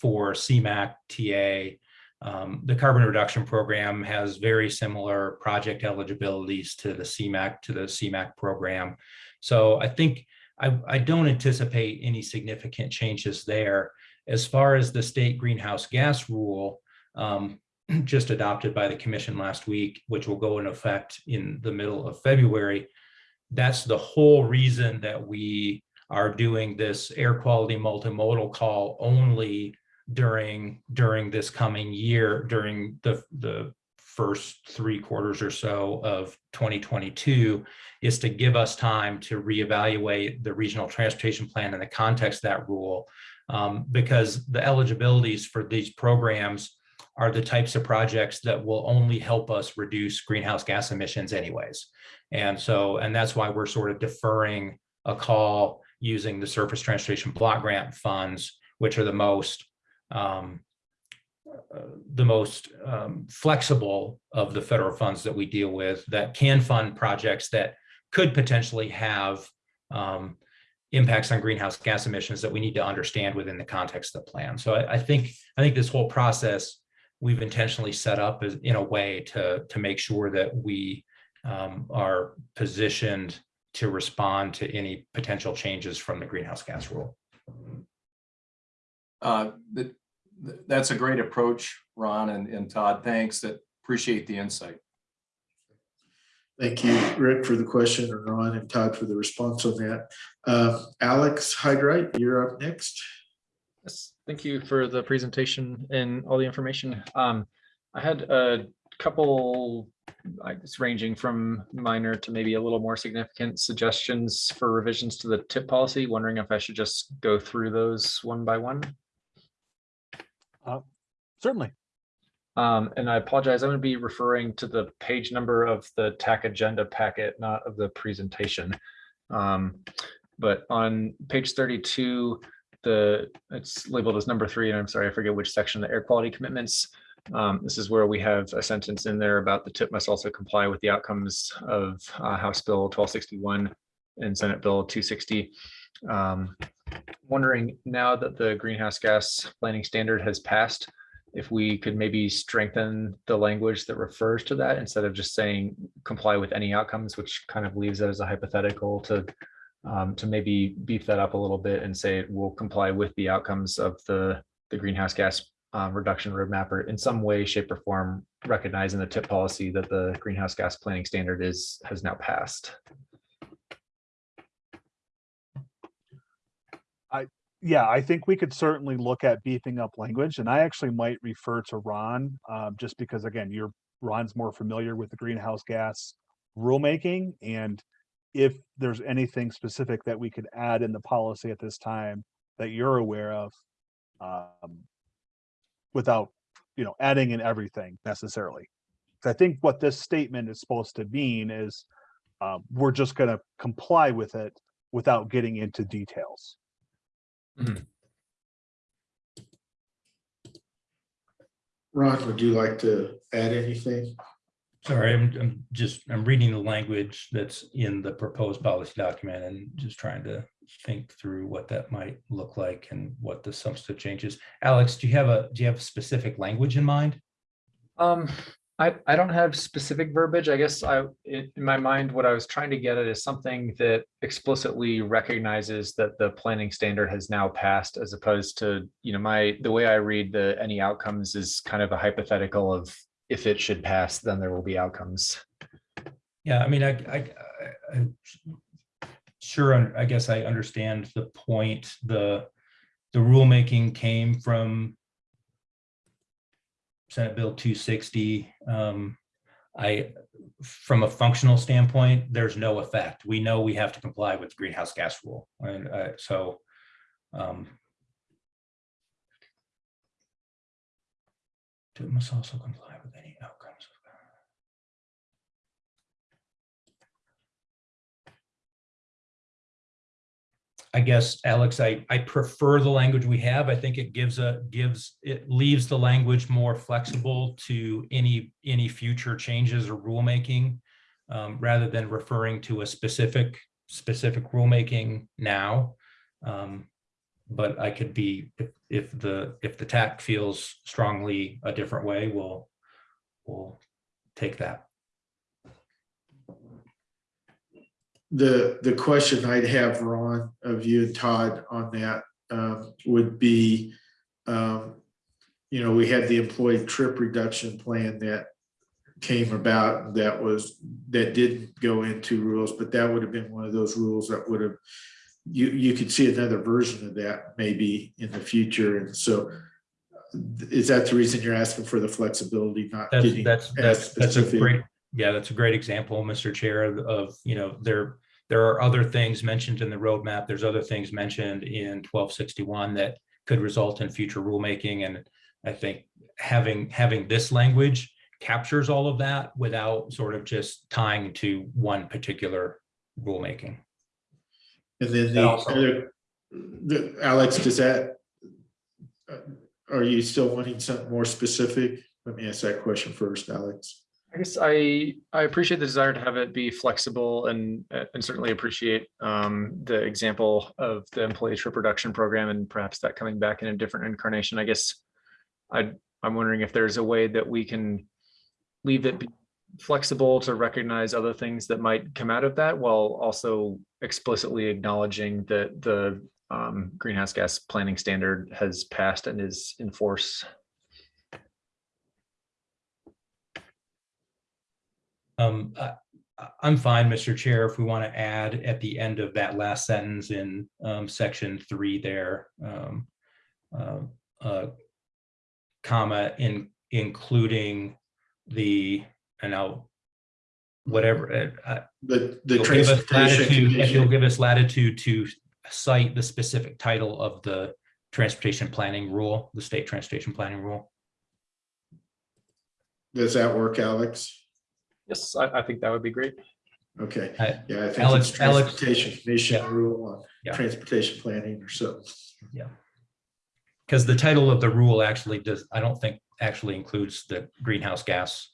for CMAQ TA. Um, the carbon reduction program has very similar project eligibilities to the CMAQ to the CMAQ program. So I think I, I don't anticipate any significant changes there. As far as the state greenhouse gas rule, um, just adopted by the commission last week, which will go in effect in the middle of February. That's the whole reason that we are doing this air quality multimodal call only during, during this coming year, during the, the first three quarters or so of 2022 is to give us time to reevaluate the regional transportation plan in the context of that rule. Um, because the eligibilities for these programs are the types of projects that will only help us reduce greenhouse gas emissions anyways. And so, and that's why we're sort of deferring a call using the surface transportation block grant funds, which are the most um, uh, the most um, flexible of the federal funds that we deal with that can fund projects that could potentially have um, impacts on greenhouse gas emissions that we need to understand within the context of the plan. So I, I think I think this whole process we've intentionally set up as, in a way to to make sure that we um, are positioned to respond to any potential changes from the greenhouse gas rule. Uh, that, that's a great approach, Ron and, and Todd. Thanks. That appreciate the insight. Thank you, Rick, for the question, and Ron and Todd for the response on that. Uh, Alex Hyde-Wright, you're up next. Yes. Thank you for the presentation and all the information. Um, I had a couple, I guess ranging from minor to maybe a little more significant suggestions for revisions to the tip policy, wondering if I should just go through those one by one. Certainly. Um, and I apologize, I'm going to be referring to the page number of the TAC agenda packet, not of the presentation. Um, but on page thirty-two, the, it's labeled as number three, and I'm sorry, I forget which section, the air quality commitments. Um, this is where we have a sentence in there about the tip must also comply with the outcomes of uh, House Bill twelve sixty-one and Senate Bill two sixty. Um, wondering now that the greenhouse gas planning standard has passed, if we could maybe strengthen the language that refers to that instead of just saying comply with any outcomes, which kind of leaves it as a hypothetical to um, to maybe beef that up a little bit and say it will comply with the outcomes of the the greenhouse gas um, reduction roadmap or in some way, shape or form, recognizing the tip policy that the greenhouse gas planning standard is has now passed. I Yeah, I think we could certainly look at beefing up language and I actually might refer to Ron, um, just because again, you're, Ron's more familiar with the greenhouse gas rulemaking and if there's anything specific that we could add in the policy at this time that you're aware of, um, without, you know, adding in everything necessarily. 'Cause I think what this statement is supposed to mean is, um, we're just gonna comply with it without getting into details. Ron, would you like to add anything? Sorry, I'm, I'm just, I'm reading the language that's in the proposed policy document and just trying to think through what that might look like and what the substantive changes. Alex, do you have a, do you have specific language in mind? Um, I, I don't have specific verbiage. I guess I, in my mind, what I was trying to get at is something that explicitly recognizes that the planning standard has now passed as opposed to, you know, my, the way I read the, any outcomes is kind of a hypothetical of if it should pass, then there will be outcomes. Yeah, I mean, I, I- I- sure, I guess I understand the point, the, the rulemaking came from Senate Bill two sixty. Um, I, from a functional standpoint, there's no effect. We know we have to comply with the greenhouse gas rule, and, uh, so, um, it must also comply with any outcomes. I guess, Alex, I, I prefer the language we have. I think it gives a, gives, it leaves the language more flexible to any, any future changes or rulemaking. Um, rather than referring to a specific, specific rulemaking now. Um, but I could be, if, if the, if the TAC feels strongly a different way, we'll, we'll take that. The, the question I'd have, Ron, of you and Todd on that um, would be, um, you know, we had the employee trip reduction plan that came about that was, that did go into rules, but that would have been one of those rules that would have, you, you could see another version of that maybe in the future. And so is that the reason you're asking for the flexibility, not That's, getting that's, that's, that's a great, yeah, that's a great example, Mr. Chair, of- you know, there, there are other things mentioned in the roadmap. There's other things mentioned in twelve sixty-one that could result in future rulemaking. And I think having, having this language captures all of that without sort of just tying to one particular rulemaking. And then the also- other, the, Alex, does that, uh, are you still wanting something more specific? Let me ask that question first, Alex. I guess I, I appreciate the desire to have it be flexible and, and certainly appreciate um, the example of the employee trip reduction program and perhaps that coming back in a different incarnation. I guess I, I'm wondering if there's a way that we can leave it flexible to recognize other things that might come out of that while also explicitly acknowledging that the um, greenhouse gas planning standard has passed and is in force. Um, I, I'm fine, Mr. Chair, if we want to add at the end of that last sentence in, um, section three there, um, uh, uh, comma in including the, and I'll, whatever, uh, The, the You'll give us transportation. latitude- If you'll give us latitude to cite the specific title of the transportation planning rule, the state transportation planning rule. Does that work, Alex? Yes, I, I think that would be great. Okay, I- yeah, I think Alex- it's Alex- transportation commission Yeah. rule on Yeah. transportation planning or so. Yeah. Because the title of the rule actually does, I don't think actually includes the greenhouse gas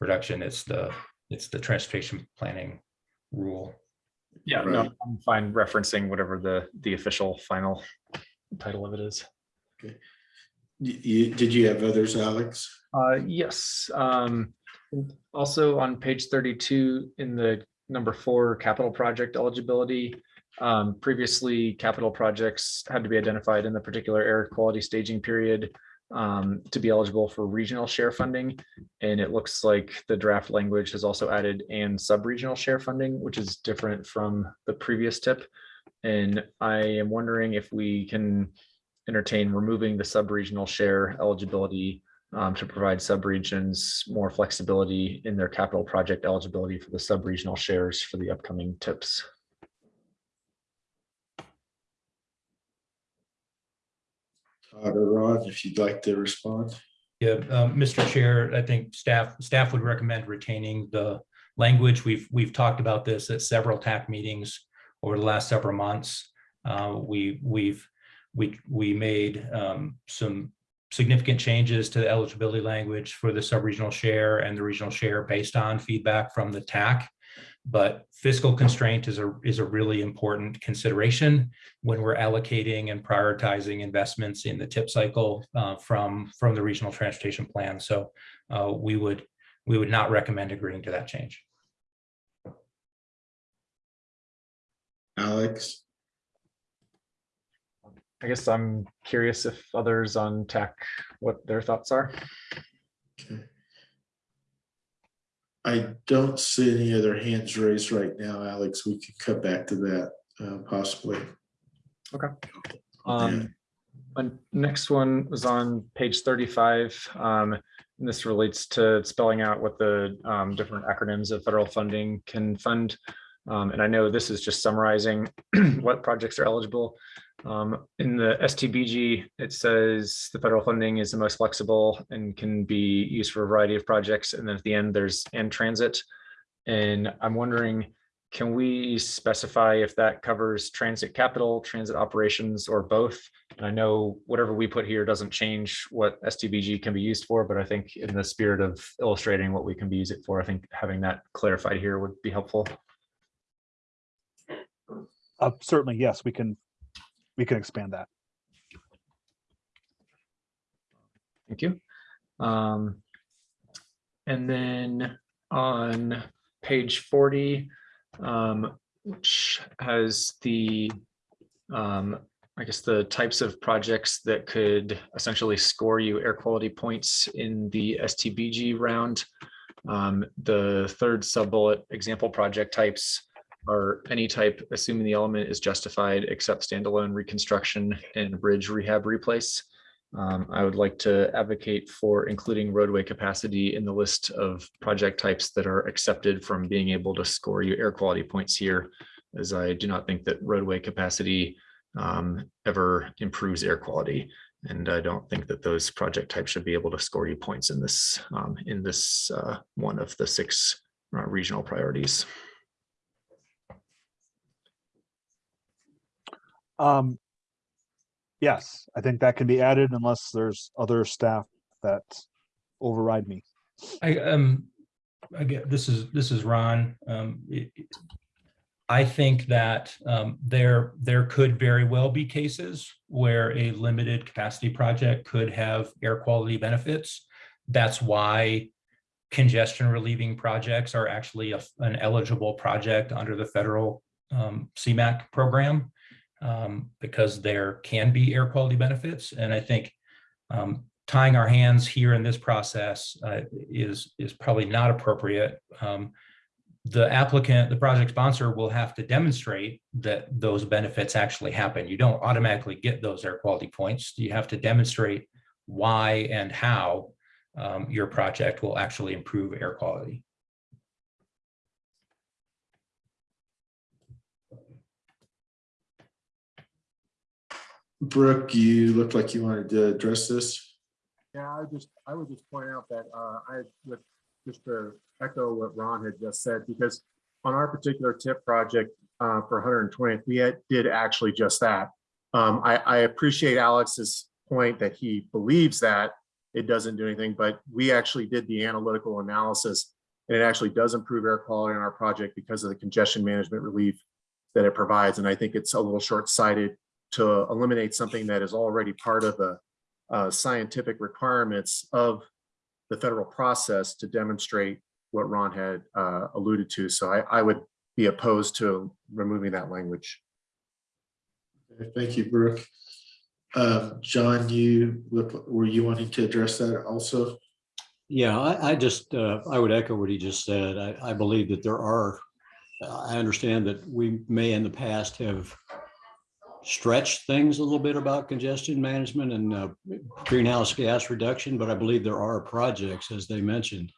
reduction. It's the, it's the transportation planning rule. Yeah, no, I'm fine referencing whatever the, the official final title of it is. You, you- did you have others, Alex? Uh, yes, um, also on page thirty-two in the number four capital project eligibility. Um, previously, capital projects had to be identified in the particular air quality staging period um, to be eligible for regional share funding. And it looks like the draft language has also added and sub-regional share funding, which is different from the previous tip. And I am wondering if we can entertain removing the sub-regional share eligibility um, to provide subregions more flexibility in their capital project eligibility for the sub-regional shares for the upcoming tips. Todd or Ron, if you'd like to respond. Yeah, um, Mr. Chair, I think staff, staff would recommend retaining the language. We've, we've talked about this at several TAC meetings over the last several months. Uh, we, we've, we, we made, um, some significant changes to the eligibility language for the sub-regional share and the regional share based on feedback from the TAC. But fiscal constraint is a, is a really important consideration when we're allocating and prioritizing investments in the tip cycle uh, from, from the regional transportation plan. So uh, we would, we would not recommend agreeing to that change. Alex? I guess I'm curious if others on TAC, what their thoughts are. Okay. I don't see any other hands raised right now, Alex. We could come back to that uh, possibly. Um, and next one was on page thirty-five. Um, and this relates to spelling out what the um, different acronyms of federal funding can fund. Um, and I know this is just summarizing what projects are eligible. Um, in the STBG, it says the federal funding is the most flexible and can be used for a variety of projects. And then at the end, there's and transit. And I'm wondering, can we specify if that covers transit capital, transit operations, or both? And I know whatever we put here doesn't change what STBG can be used for, but I think in the spirit of illustrating what we can be used it for, I think having that clarified here would be helpful. Uh, certainly, yes, we can, we can expand that. Thank you. Um, and then on page forty, um, which has the, um, I guess the types of projects that could essentially score you air quality points in the STBG round. Um, the third sub-bullet example project types are any type, assuming the element is justified, except standalone reconstruction and bridge rehab replace. Um, I would like to advocate for including roadway capacity in the list of project types that are accepted from being able to score you air quality points here, as I do not think that roadway capacity um, ever improves air quality. And I don't think that those project types should be able to score you points in this, um, in this uh, one of the six uh, regional priorities. Um, yes, I think that can be added unless there's other staff that override me. I, um, I get, this is, this is Ron. Um, it- I think that, um, there, there could very well be cases where a limited capacity project could have air quality benefits. That's why congestion relieving projects are actually a- an eligible project under the federal, um, CMAQ program. Um, because there can be air quality benefits. And I think, um, tying our hands here in this process uh, is is probably not appropriate. Um, the applicant, the project sponsor will have to demonstrate that those benefits actually happen. You don't automatically get those air quality points. You have to demonstrate why and how um, your project will actually improve air quality. Brooke, you looked like you wanted to address this. Yeah, I just, I would just point out that uh, I, with, just to echo what Ron had just said, because on our particular tip project uh, for 120th, we had, did actually just that. Um, I, I appreciate Alex's point that he believes that it doesn't do anything, but we actually did the analytical analysis and it actually does improve air quality on our project because of the congestion management relief that it provides. And I think it's a little short-sighted to eliminate something that is already part of the uh, scientific requirements of the federal process to demonstrate what Ron had uh, alluded to. So I, I would be opposed to removing that language. Thank you, Brooke. Uh, John, you were you wanting to address that also? Yeah, I, I just, uh, I would echo what he just said. I, I believe that there are, I understand that we may in the past have stretched things a little bit about congestion management and uh, greenhouse gas reduction, but I believe there are projects, as they mentioned,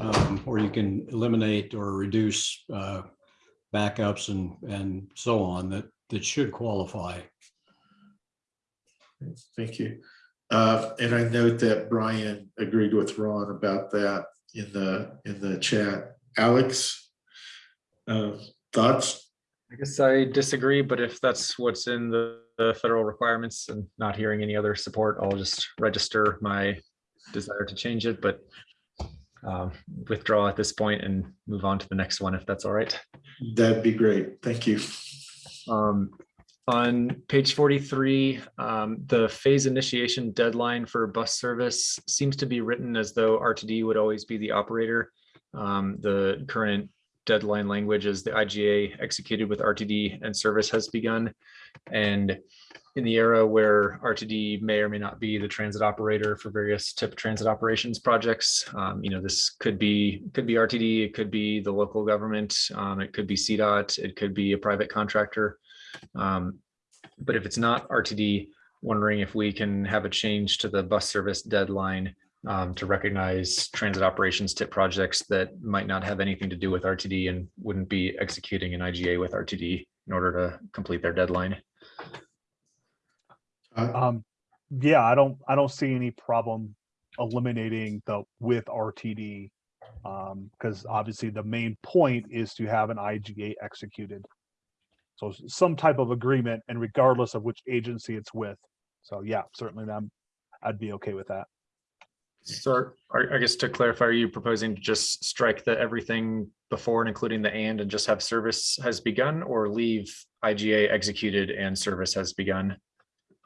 um, where you can eliminate or reduce uh, backups and, and so on that, that should qualify. Thank you. Uh, and I note that Brian agreed with Ron about that in the, in the chat. Alex? Uh, thoughts? I guess I disagree, but if that's what's in the, the federal requirements and not hearing any other support, I'll just register my desire to change it, but um, withdraw at this point and move on to the next one if that's all right. That'd be great. Thank you. Um, on page 43, um, the phase initiation deadline for bus service seems to be written as though RTD would always be the operator. Um, the current deadline language is the IGA executed with RTD and service has begun. And in the era where RTD may or may not be the transit operator for various tip transit operations projects, um, you know, this could be could be RTD, it could be the local government, um, it could be CDOT, it could be a private contractor. Um, but if it's not RTD, wondering if we can have a change to the bus service deadline um, to recognize transit operations tip projects that might not have anything to do with RTD and wouldn't be executing an IGA with RTD in order to complete their deadline. Um, yeah, I don't, I don't see any problem eliminating the with RTD. Um, because obviously the main point is to have an IGA executed. So some type of agreement and regardless of which agency it's with. So yeah, certainly them, I'd be okay with that. So I guess to clarify, are you proposing to just strike the everything before and including the and and just have service has begun or leave IGA executed and service has begun?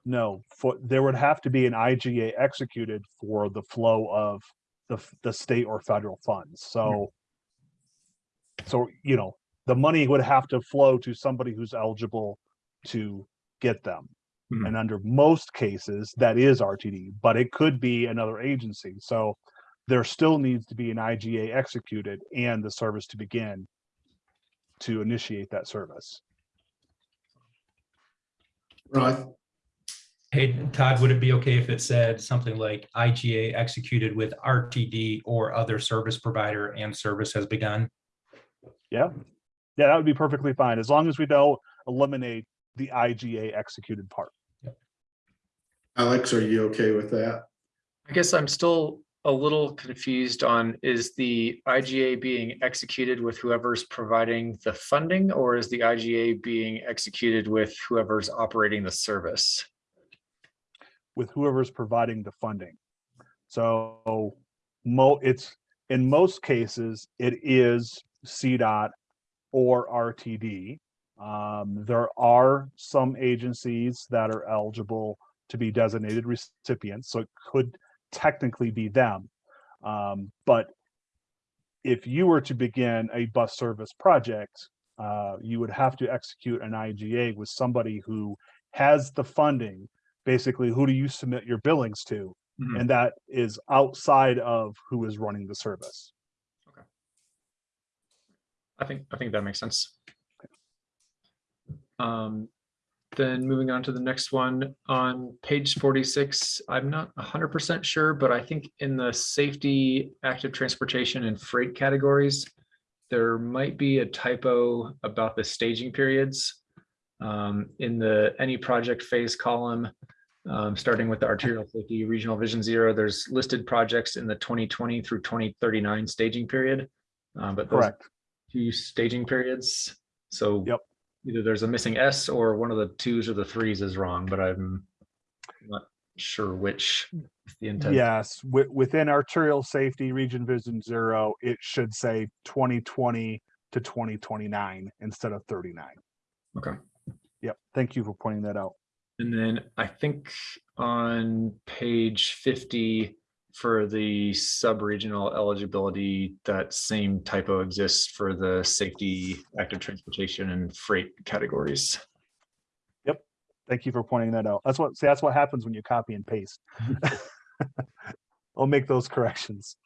No, for, there would have to be an IGA executed for the flow of the, the state or federal funds, so. Hmm. So, you know, the money would have to flow to somebody who's eligible to get them. Mhm. And under most cases, that is RTD, but it could be another agency, so. There still needs to be an IGA executed and the service to begin. To initiate that service. Right. Hey, Todd, would it be okay if it said something like IGA executed with RTD or other service provider and service has begun? Yeah, yeah, that would be perfectly fine, as long as we don't eliminate the IGA executed part. Alex, are you okay with that? I guess I'm still a little confused on, is the IGA being executed with whoever's providing the funding? Or is the IGA being executed with whoever's operating the service? with whoever's providing the funding. So mo, it's, in most cases, it is CDOT or RTD. Um, there are some agencies that are eligible to be designated recipients, so it could technically be them. Um, but if you were to begin a bus service project, uh, you would have to execute an IGA with somebody who has the funding basically who do you submit your billings to? Mhm. And that is outside of who is running the service. Okay. I think, I think that makes sense. Um, then moving on to the next one on page forty-six, I'm not hundred percent sure, but I think in the safety, active transportation and freight categories, there might be a typo about the staging periods. Um, in the any project phase column, um, starting with the arterial safety regional vision zero, there's listed projects in the twenty twenty through twenty thirty-nine staging period. Uh, but those Correct. two staging periods. So Yep. Either there's a missing S or one of the twos or the threes is wrong, but I'm not sure which is the intent. Yes, wi- within arterial safety region vision zero, it should say twenty twenty to twenty twenty-nine instead of thirty-nine. Okay. Yep, thank you for pointing that out. And then I think on page fifty for the sub-regional eligibility, that same typo exists for the safety, active transportation and freight categories. Yep. Thank you for pointing that out. That's what, see, that's what happens when you copy and paste. I'll make those corrections.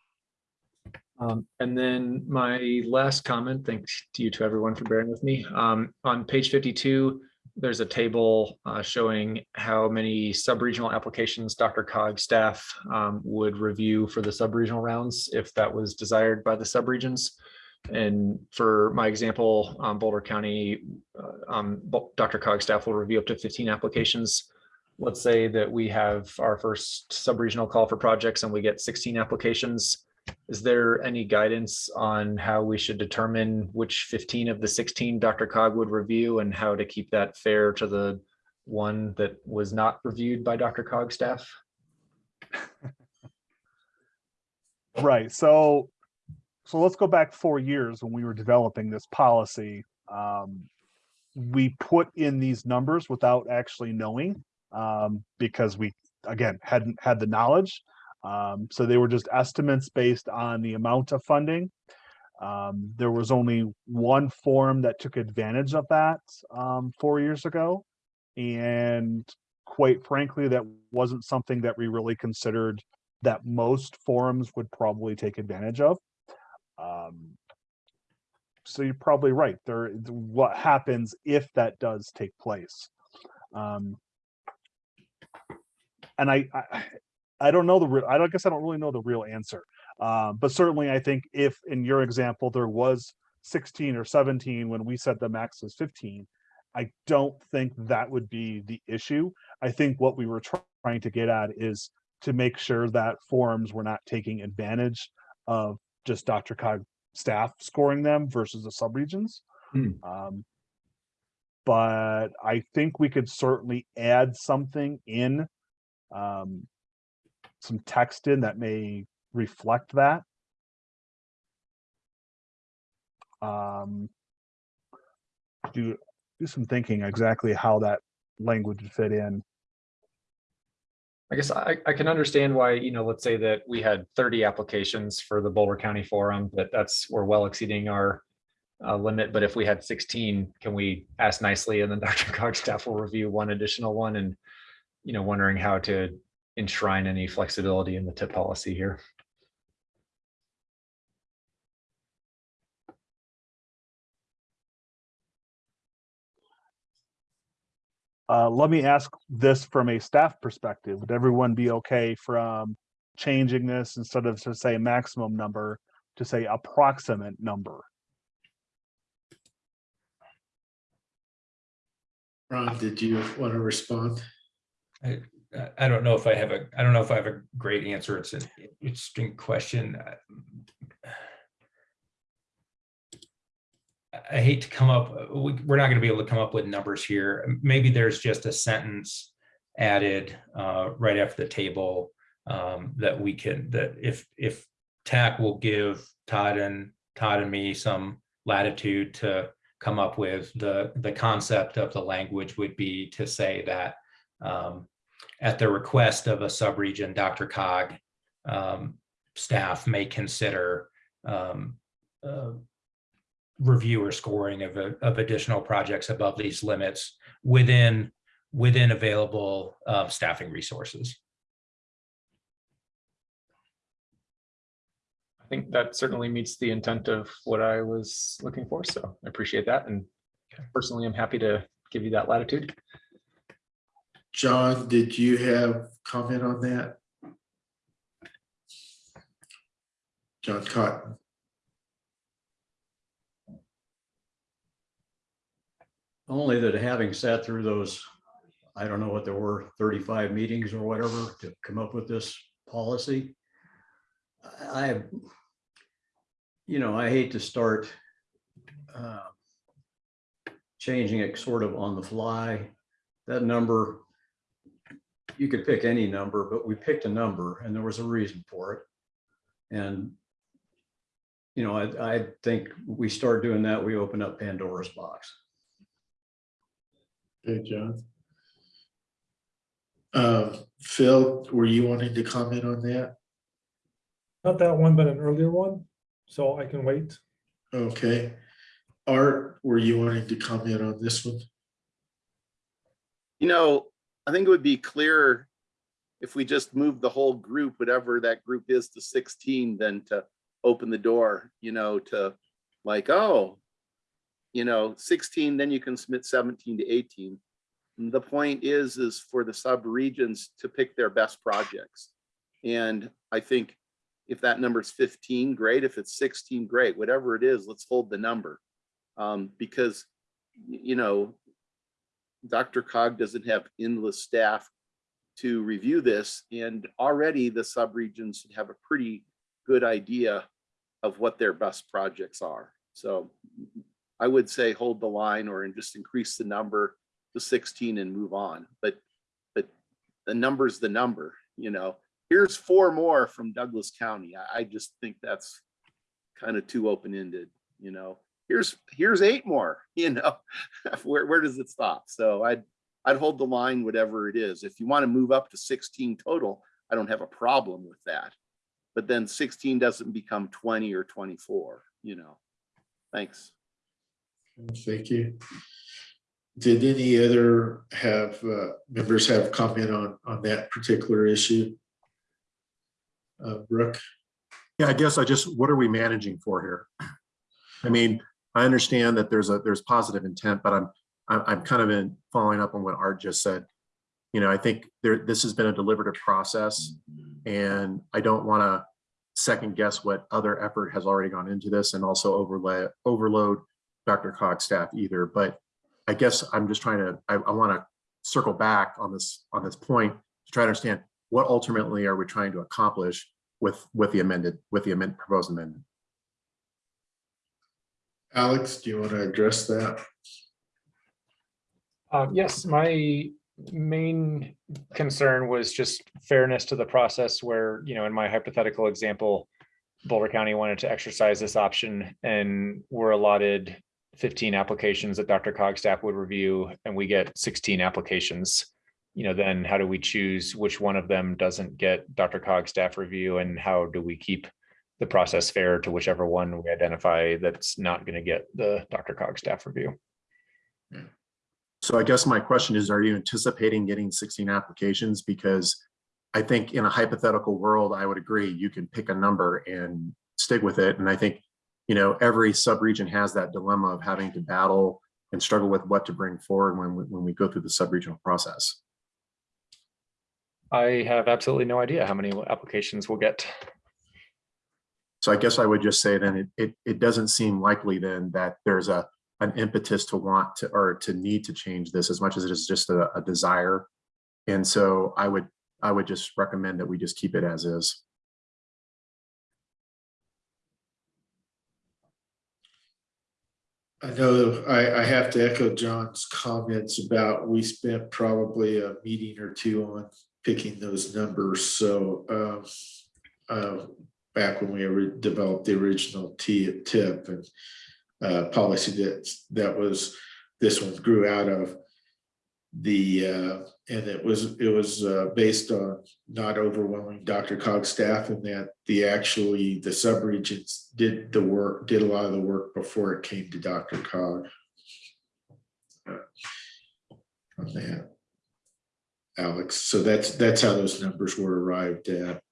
Um, and then my last comment, thanks to you to everyone for bearing with me. Um, on page fifty-two, there's a table uh, showing how many sub-regional applications DRCOG staff um, would review for the sub-regional rounds if that was desired by the sub-regions. And for my example, um, Boulder County, uh, um, DRCOG staff will review up to fifteen applications. Let's say that we have our first sub-regional call for projects and we get sixteen applications. Is there any guidance on how we should determine which fifteen of the sixteen DRCOG would review and how to keep that fair to the one that was not reviewed by DRCOG staff? Right, so, so let's go back four years when we were developing this policy. Um, we put in these numbers without actually knowing, um, because we, again, hadn't had the knowledge. Um, so they were just estimates based on the amount of funding. Um, there was only one form that took advantage of that, um, four years ago. And quite frankly, that wasn't something that we really considered that most forums would probably take advantage of. Um, so you're probably right. There, what happens if that does take place? Um, and I, I, I don't know the real. I don't guess I don't really know the real answer. Um, but certainly, I think if in your example there was 16 or 17 when we said the max was 15, I don't think that would be the issue. I think what we were try- trying to get at is to make sure that forums were not taking advantage of just DRCOG staff scoring them versus the subregions. Hmm. Um, but I think we could certainly add something in, um, some text in that may reflect that. Um, do, do some thinking exactly how that language would fit in. I guess I, I can understand why, you know, let's say that we had thirty applications for the Boulder County Forum, that that's, we're well exceeding our uh, limit, but if we had sixteen, can we ask nicely and then DRCOG staff will review one additional one and, you know, wondering how to enshrine any flexibility in the tip policy here. Uh, let me ask this from a staff perspective. Would everyone be okay from changing this instead of to say maximum number to say approximate number? Ron, did you want to respond? I, I- don't know if I have a, I don't know if I have a great answer. It's an interesting question. I- hate to come up, we, we're not gonna be able to come up with numbers here. Maybe there's just a sentence added uh, right after the table um, that we can, that if, if TAC will give Todd and, Todd and me some latitude to come up with the, the concept of the language would be to say that um, at the request of a subregion, DRCOG, um, staff may consider um, uh, review or scoring of, a- of additional projects above these limits within, within available uh, staffing resources. I think that certainly meets the intent of what I was looking for. So I appreciate that. And personally, I'm happy to give you that latitude. John, did you have comment on that? John Cotton. Only that having sat through those, I don't know what there were, thirty-five meetings or whatever to come up with this policy. I, you know, I hate to start uh, changing it sort of on the fly. That number, you could pick any number, but we picked a number and there was a reason for it. And you know, I, I think we start doing that, we open up Pandora's box. Good, John. Uh, Phil, were you wanting to comment on that? Not that one, but an earlier one, so I can wait. Okay. Art, were you wanting to comment on this one? You know, I think it would be clearer if we just moved the whole group, whatever that group is to sixteen, than to open the door, you know, to like, oh, you know, sixteen, then you can submit seventeen to eighteen. And The point is, is for the sub-regions to pick their best projects. And I think if that number is fifteen, great. If it's sixteen, great. Whatever it is, let's hold the number. Um, because, you know, DRCOG doesn't have endless staff to review this, and already the sub-regions have a pretty good idea of what their best projects are. So I would say hold the line or just increase the number to 16 and move on. But but the number's the number, you know. Here's four more from Douglas County. I, I just think that's kind of too open-ended, you know. Here's here's eight more, you know. where where does it stop? So I'd I'd hold the line, whatever it is. If you want to move up to 16 total, I don't have a problem with that. But then 16 doesn't become 20 or 24, you know. Thanks. Thank you. Did any other have, uh, members have comment on, on that particular issue? Uh, Brooke? Yeah, I guess I just, what are we managing for here? I mean, I understand that there's a, there's positive intent, but I'm, I'm, kind of in following up on what Art just said. You know, I think there, this has been a deliberative process and I don't want to second guess what other effort has already gone into this and also overlay, overload DRCOG's staff either, but I guess I'm just trying to, I, I want to circle back on this, on this point to try to understand what ultimately are we trying to accomplish with, with the amended, with the amendment, proposed amendment. Alex, do you want to address that? Uh, yes, my main concern was just fairness to the process where, you know, in my hypothetical example, Boulder County wanted to exercise this option and we're allotted fifteen applications that DRCOG staff would review and we get sixteen applications. You know, then how do we choose which one of them doesn't get DRCOG staff review and how do we keep the process fair to whichever one we identify that's not going to get the DRCOG staff review? Hmm. So I guess my question is, are you anticipating getting 16 applications? Because I think in a hypothetical world, I would agree, you can pick a number and stick with it. And I think, you know, every sub-region has that dilemma of having to battle and struggle with what to bring forward when, we- when we go through the sub-regional process. I have absolutely no idea how many applications we'll get. So I guess I would just say then it, it, it doesn't seem likely then that there's a, an impetus to want to, or to need to change this as much as it is just a, a desire. And so I would, I would just recommend that we just keep it as is. I know I, I have to echo John's comments about, we spent probably a meeting or two on picking those numbers, so, uh, uh, back when we developed the original tip and uh, policy that, that was, this one grew out of the, uh, and it was, it was, uh, based on not overwhelming DRCOG staff and that the actually, the subregents did the work, did a lot of the work before it came to DRCOG. Uh, On that. Alex, so that's, that's how those numbers were arrived at.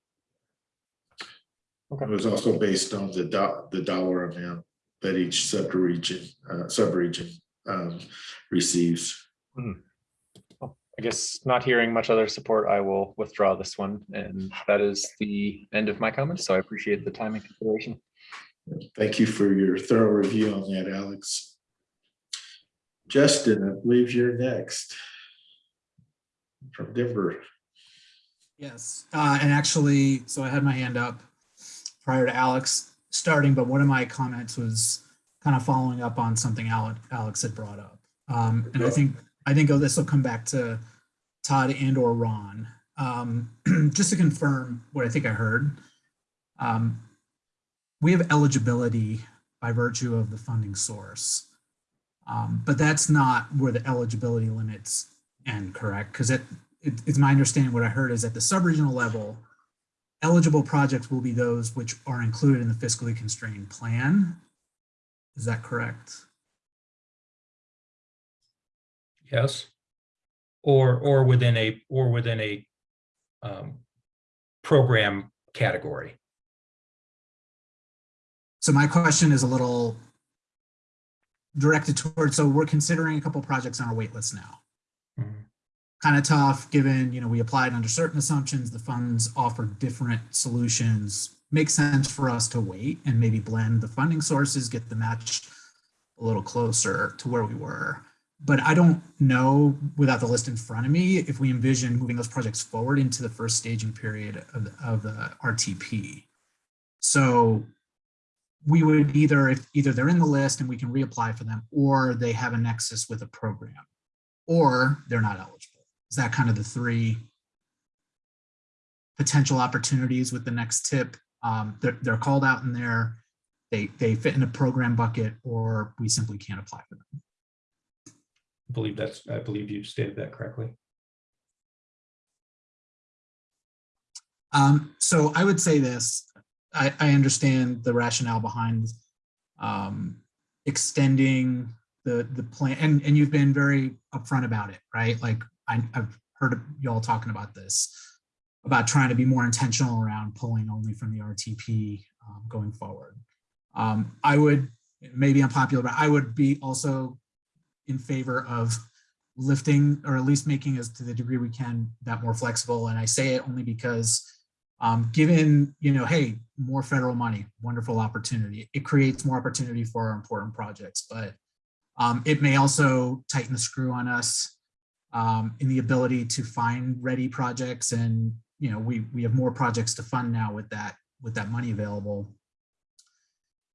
It was also based on the do, the dollar amount that each subregion, uh, subregion, um, receives. I guess not hearing much other support, I will withdraw this one. And that is the end of my comments. So I appreciate the time and consideration. Thank you for your thorough review on that, Alex. Justin, I believe you're next. From Denver. Yes, uh, and actually, so I had my hand up prior to Alex starting, but one of my comments was kind of following up on something Ale- Alex had brought up. Um, and I think, I think this will come back to Todd and or Ron. Um, just to confirm what I think I heard. Um, we have eligibility by virtue of the funding source. Um, but that's not where the eligibility limits end, correct? Because it, it, it's my understanding what I heard is at the sub-regional level, eligible projects will be those which are included in the fiscally constrained plan. Is that correct? Yes. Or, or within a, or within a um, program category. So my question is a little directed towards, so we're considering a couple projects on our wait list now. Kind of tough, given, you know, we applied under certain assumptions, the funds offered different solutions. Makes sense for us to wait and maybe blend the funding sources, get the match a little closer to where we were. But I don't know, without the list in front of me, if we envision moving those projects forward into the first staging period of, the- of the RTP. So we would either, if either they're in the list and we can reapply for them, or they have a nexus with a program, or they're not eligible. Is that kind of the three potential opportunities with the next tip? Um, they're, they're called out in there, they, they fit in a program bucket, or we simply can't apply for them. I believe that's, I believe you stated that correctly. Um, so I would say this, I, I understand the rationale behind um, extending the, the plan, and, and you've been very upfront about it, right? Like I, I've heard y'all talking about this, about trying to be more intentional around pulling only from the RTP um, going forward. Um, I would, maybe unpopular, but I would be also in favor of lifting or at least making as to the degree we can that more flexible. And I say it only because um, given, you know, hey, more federal money, wonderful opportunity. It creates more opportunity for our important projects, but um, it may also tighten the screw on us um, in the ability to find ready projects. And, you know, we, we have more projects to fund now with that, with that money available.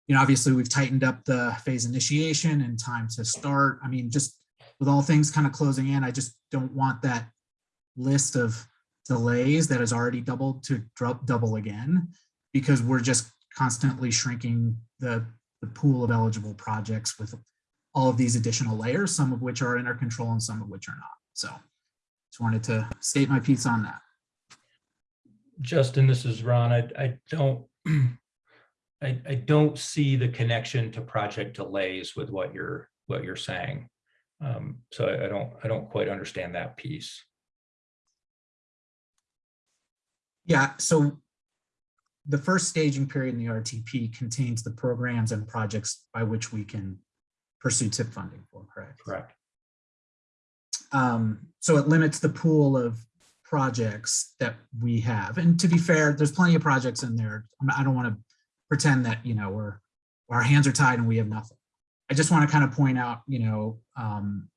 You know, obviously we've tightened up the phase initiation and time to start. I mean, just with all things kind of closing in, I just don't want that list of delays that has already doubled to drop double again because we're just constantly shrinking the, the pool of eligible projects with all of these additional layers, some of which are in our control and some of which are not. So just wanted to state my piece on that. Justin, this is Ron. I, I don't, I, I don't see the connection to project delays with what you're, what you're saying. Um, so I, I don't, I don't quite understand that piece. Yeah, so the first staging period in the RTP contains the programs and projects by which we can pursue tip funding for, correct? Correct. Um, so it limits the pool of projects that we have. And to be fair, there's plenty of projects in there. I'm- don't want to pretend that, you know, we're, our hands are tied and we have nothing. I just want to kind of point out, you know, um,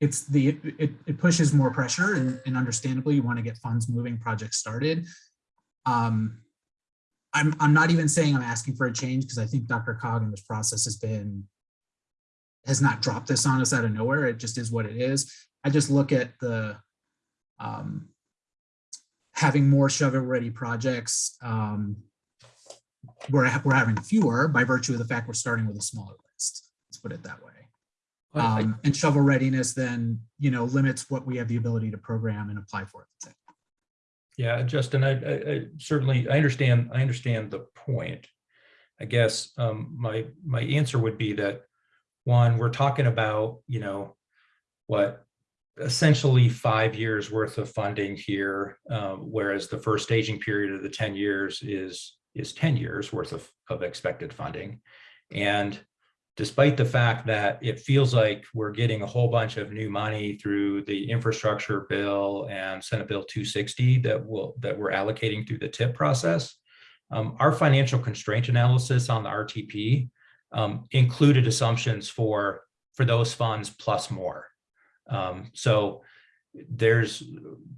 it's the, it, it pushes more pressure and, and understandably you want to get funds moving, projects started. Um, I'm, I'm not even saying I'm asking for a change because I think DRCOG in this process has been, has not dropped this on us out of nowhere. It just is what it is. I just look at the, um, having more shovel-ready projects. Um, we're, we're having fewer by virtue of the fact we're starting with a smaller list. Let's put it that way. Um, and shovel readiness then, you know, limits what we have the ability to program and apply for. time. Yeah, Justin, I, I, I certainly, I understand, I understand the point. I guess, um, my, my answer would be that, one, we're talking about, you know, what, essentially five years worth of funding here, um, whereas the first staging period of the ten years is is 10 years worth of, of expected funding. And despite the fact that it feels like we're getting a whole bunch of new money through the infrastructure bill and Senate Bill 260 that will that we're allocating through the TIP process, um, our financial constraint analysis on the RTP um, included assumptions for for those funds plus more. Um, so there's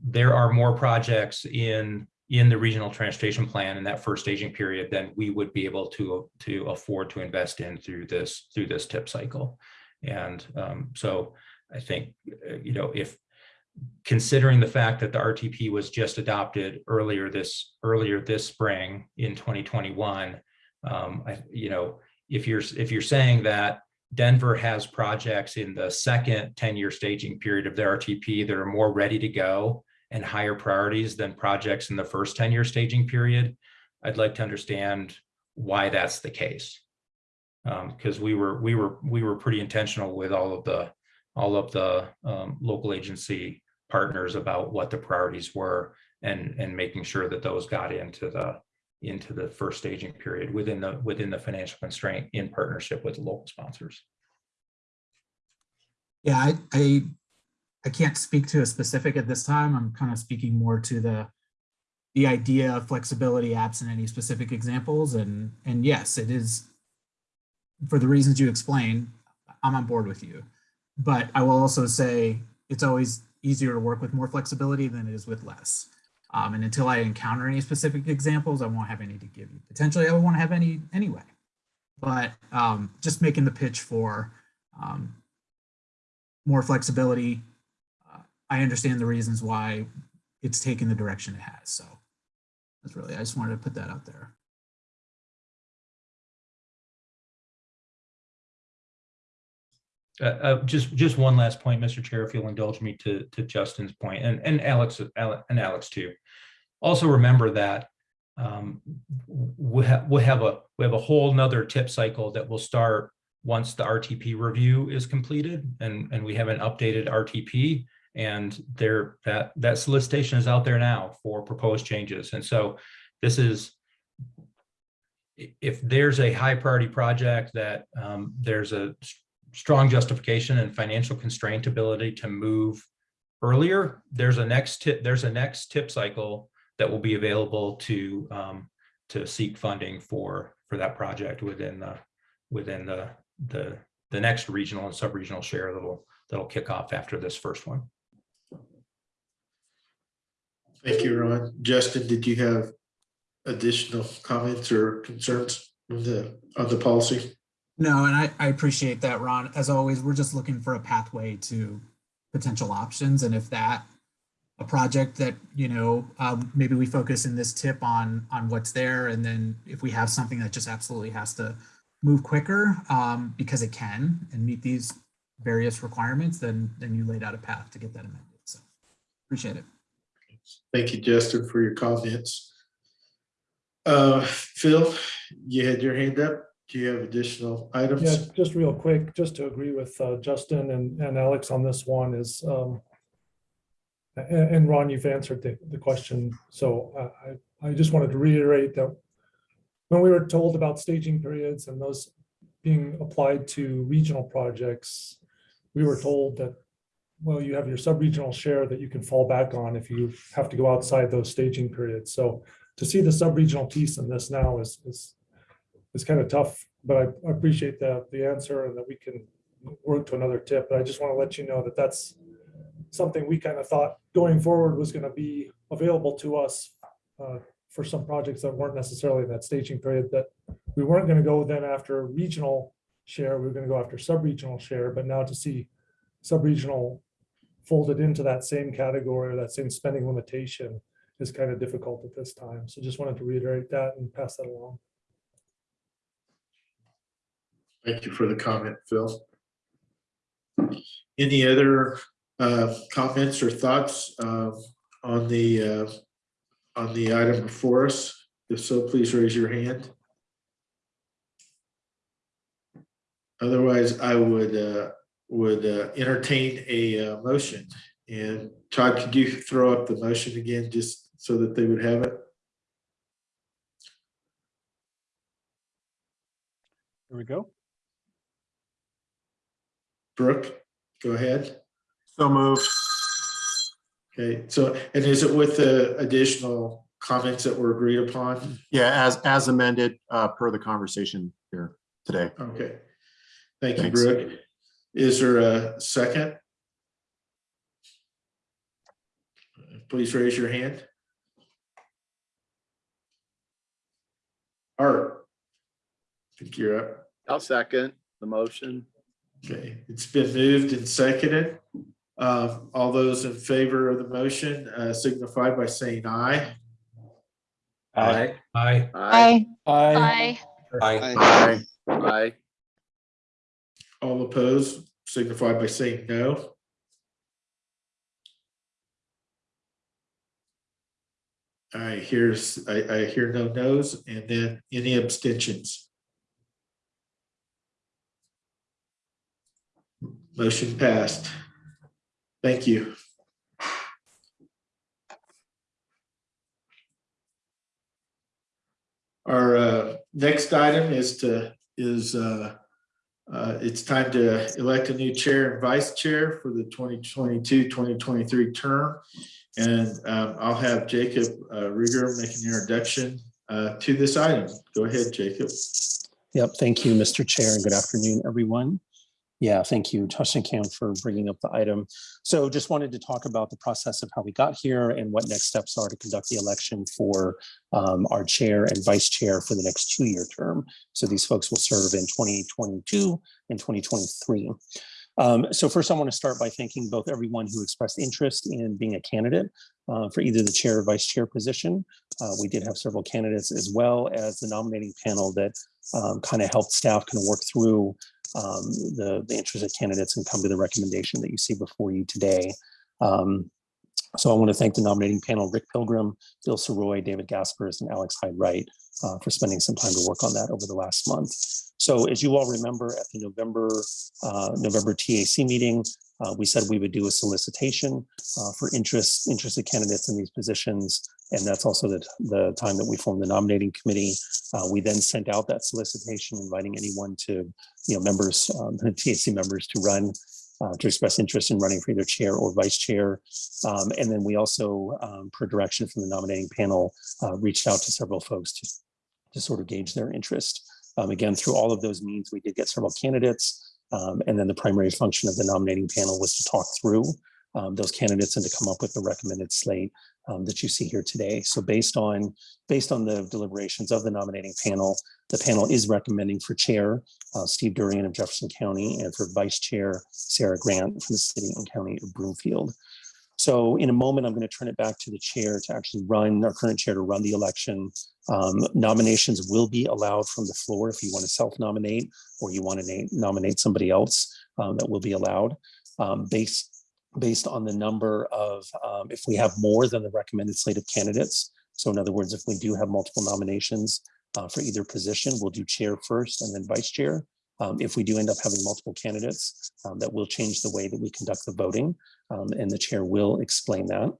there are more projects in in the regional transportation plan in that first staging period than we would be able to to afford to invest in through this through this tip cycle and um, so i think uh, you know if considering the fact that the rtp was just adopted earlier this earlier this spring in 2021 um, I, you know if you're if you're saying that denver has projects in the second 10-year staging period of their rtp that are more ready to go and higher priorities than projects in the first 10 year staging period, I'd like to understand why that's the case. Because um, we were we were we were pretty intentional with all of the all of the um, local agency partners about what the priorities were and and making sure that those got into the into the first staging period within the within the financial constraint in partnership with local sponsors. Yeah, I, I I can't speak to a specific at this time. I'm kind of speaking more to the the idea of flexibility absent any specific examples. And, and yes, it is for the reasons you explain, I'm on board with you. But I will also say it's always easier to work with more flexibility than it is with less. Um, and until I encounter any specific examples, I won't have any to give you. Potentially, I to have any anyway. But um, just making the pitch for um, more flexibility, I understand the reasons why it's taken the direction it has. So that's really, I just wanted to put that out there. Uh, uh, just just one last point, Mr. Chair, if you'll indulge me to to Justin's point and and Alex and Alex too. Also remember that um, we have we have a we have a whole nother tip cycle that will start once the RTP review is completed and and we have an updated RTP and there that that solicitation is out there now for proposed changes. And so this is if there's a high priority project that um, there's a strong justification and financial constraint ability to move earlier there's a next tip there's a next tip cycle that will be available to um, to seek funding for for that project within the within the the the next regional and sub-regional share that'll that'll kick off after this first one Thank you, Ron. Justin, did you have additional comments or concerns on the, on the policy? No, and I, I appreciate that, Ron. As always, we're just looking for a pathway to potential options. And if that, a project that, you know, um, maybe we focus in this tip on, on what's there. And then if we have something that just absolutely has to move quicker um, because it can and meet these various requirements, then, then you laid out a path to get that amended. So appreciate it. Thank you, Justin, for your comments. Uh, Phil, you had your hand up. Do you have additional items? Yeah, just real quick, just to agree with uh, Justin and, and Alex on this one is, um, and, and Ron, you've answered the, the question. So uh, I, I just wanted to reiterate that when we were told about staging periods and those being applied to regional projects, we were told that well, you have your sub-regional share that you can fall back on if you have to go outside those staging periods. So to see the sub-regional piece in this now is, is, is kind of tough, but I, I appreciate the, the answer and that we can work to another tip. But I just want to let you know that that's something we kind of thought going forward was going to be available to us uh, for some projects that weren't necessarily in that staging period that we weren't going to go then after regional share, we were going to go after sub-regional share, but now to see sub-regional folded into that same category or that same spending limitation is kind of difficult at this time. So just wanted to reiterate that and pass that along. Thank you for the comment, Phil. Any other uh, comments or thoughts uh, on the uh, on the item before us? If so, please raise your hand. Otherwise, I would uh, would uh, entertain a uh, motion. And Todd, could you throw up the motion again just so that they would have it? There we go. Brooke, go ahead. So moved. Okay, so, and is it with the additional comments that were agreed upon? Yeah, as, as amended, uh, per the conversation here today. Okay. Thank you, Thanks. Brooke. Is there a second? Please raise your hand. Art. I think you're up. I'll second the motion. Okay, it's been moved and seconded. Uh, all those in favor of the motion uh, signify by saying aye. Aye. Aye. Aye. Aye. Aye. Aye. Aye. All opposed signify by saying no. I hears, I, I hear no nos and then any abstentions. Motion passed. Thank you. Our uh, next item is to, is uh, uh, it's time to elect a new chair and vice chair for the 2022, 2023 term. And um, I'll have Jacob uh, Riger make an introduction uh, to this item. Go ahead, Jacob. Yep, thank you, Mr. Chair, and good afternoon, everyone. Yeah, thank you, Camp, for bringing up the item. So just wanted to talk about the process of how we got here and what next steps are to conduct the election for um, our chair and vice chair for the next two-year term. So these folks will serve in 2022 and 2023. Um, so first, I want to start by thanking both everyone who expressed interest in being a candidate uh, for either the chair or vice chair position. Uh, we did have several candidates as well as the nominating panel that um, kind of helped staff kind of work through um, the, the interested candidates and come to the recommendation that you see before you today. Um, so I want to thank the nominating panel, Rick Pilgrim, Bill Sirois, David Gaspers, and Alex Hyde-Wright uh, for spending some time to work on that over the last month. So as you all remember at the November, uh, November TAC meeting, uh, we said we would do a solicitation uh, for interest, interested candidates in these positions. And that's also the, the time that we formed the nominating committee. Uh, we then sent out that solicitation inviting anyone to, you know, members, um, TAC members to run uh, to express interest in running for either chair or vice chair. Um, and then we also, um, per direction from the nominating panel, uh, reached out to several folks to, to sort of gauge their interest. Um, again, through all of those means, we did get several candidates. Um, and then the primary function of the nominating panel was to talk through um, those candidates and to come up with the recommended slate um, that you see here today. So based on based on the deliberations of the nominating panel, the panel is recommending for chair uh, Steve Durian of Jefferson County and for vice chair Sarah Grant from the city and county of Broomfield. So in a moment, I'm going to turn it back to the chair to actually run, our current chair to run the election. Um, nominations will be allowed from the floor if you want to self-nominate or you want to nominate somebody else um, that will be allowed um, based, based on the number of, um, if we have more than the recommended slate of candidates. So in other words, if we do have multiple nominations uh, for either position, we'll do chair first and then vice chair. Um, if we do end up having multiple candidates, um, that will change the way that we conduct the voting, um, and the chair will explain that.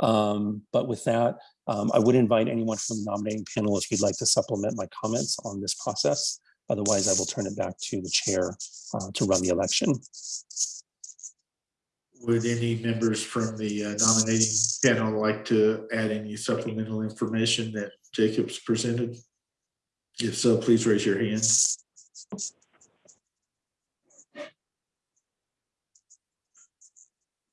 Um, but with that, um, I would invite anyone from the nominating panel if you'd like to supplement my comments on this process. Otherwise, I will turn it back to the chair uh, to run the election. Would any members from the uh, nominating panel like to add any supplemental information that Jacob's presented? If so, please raise your hand.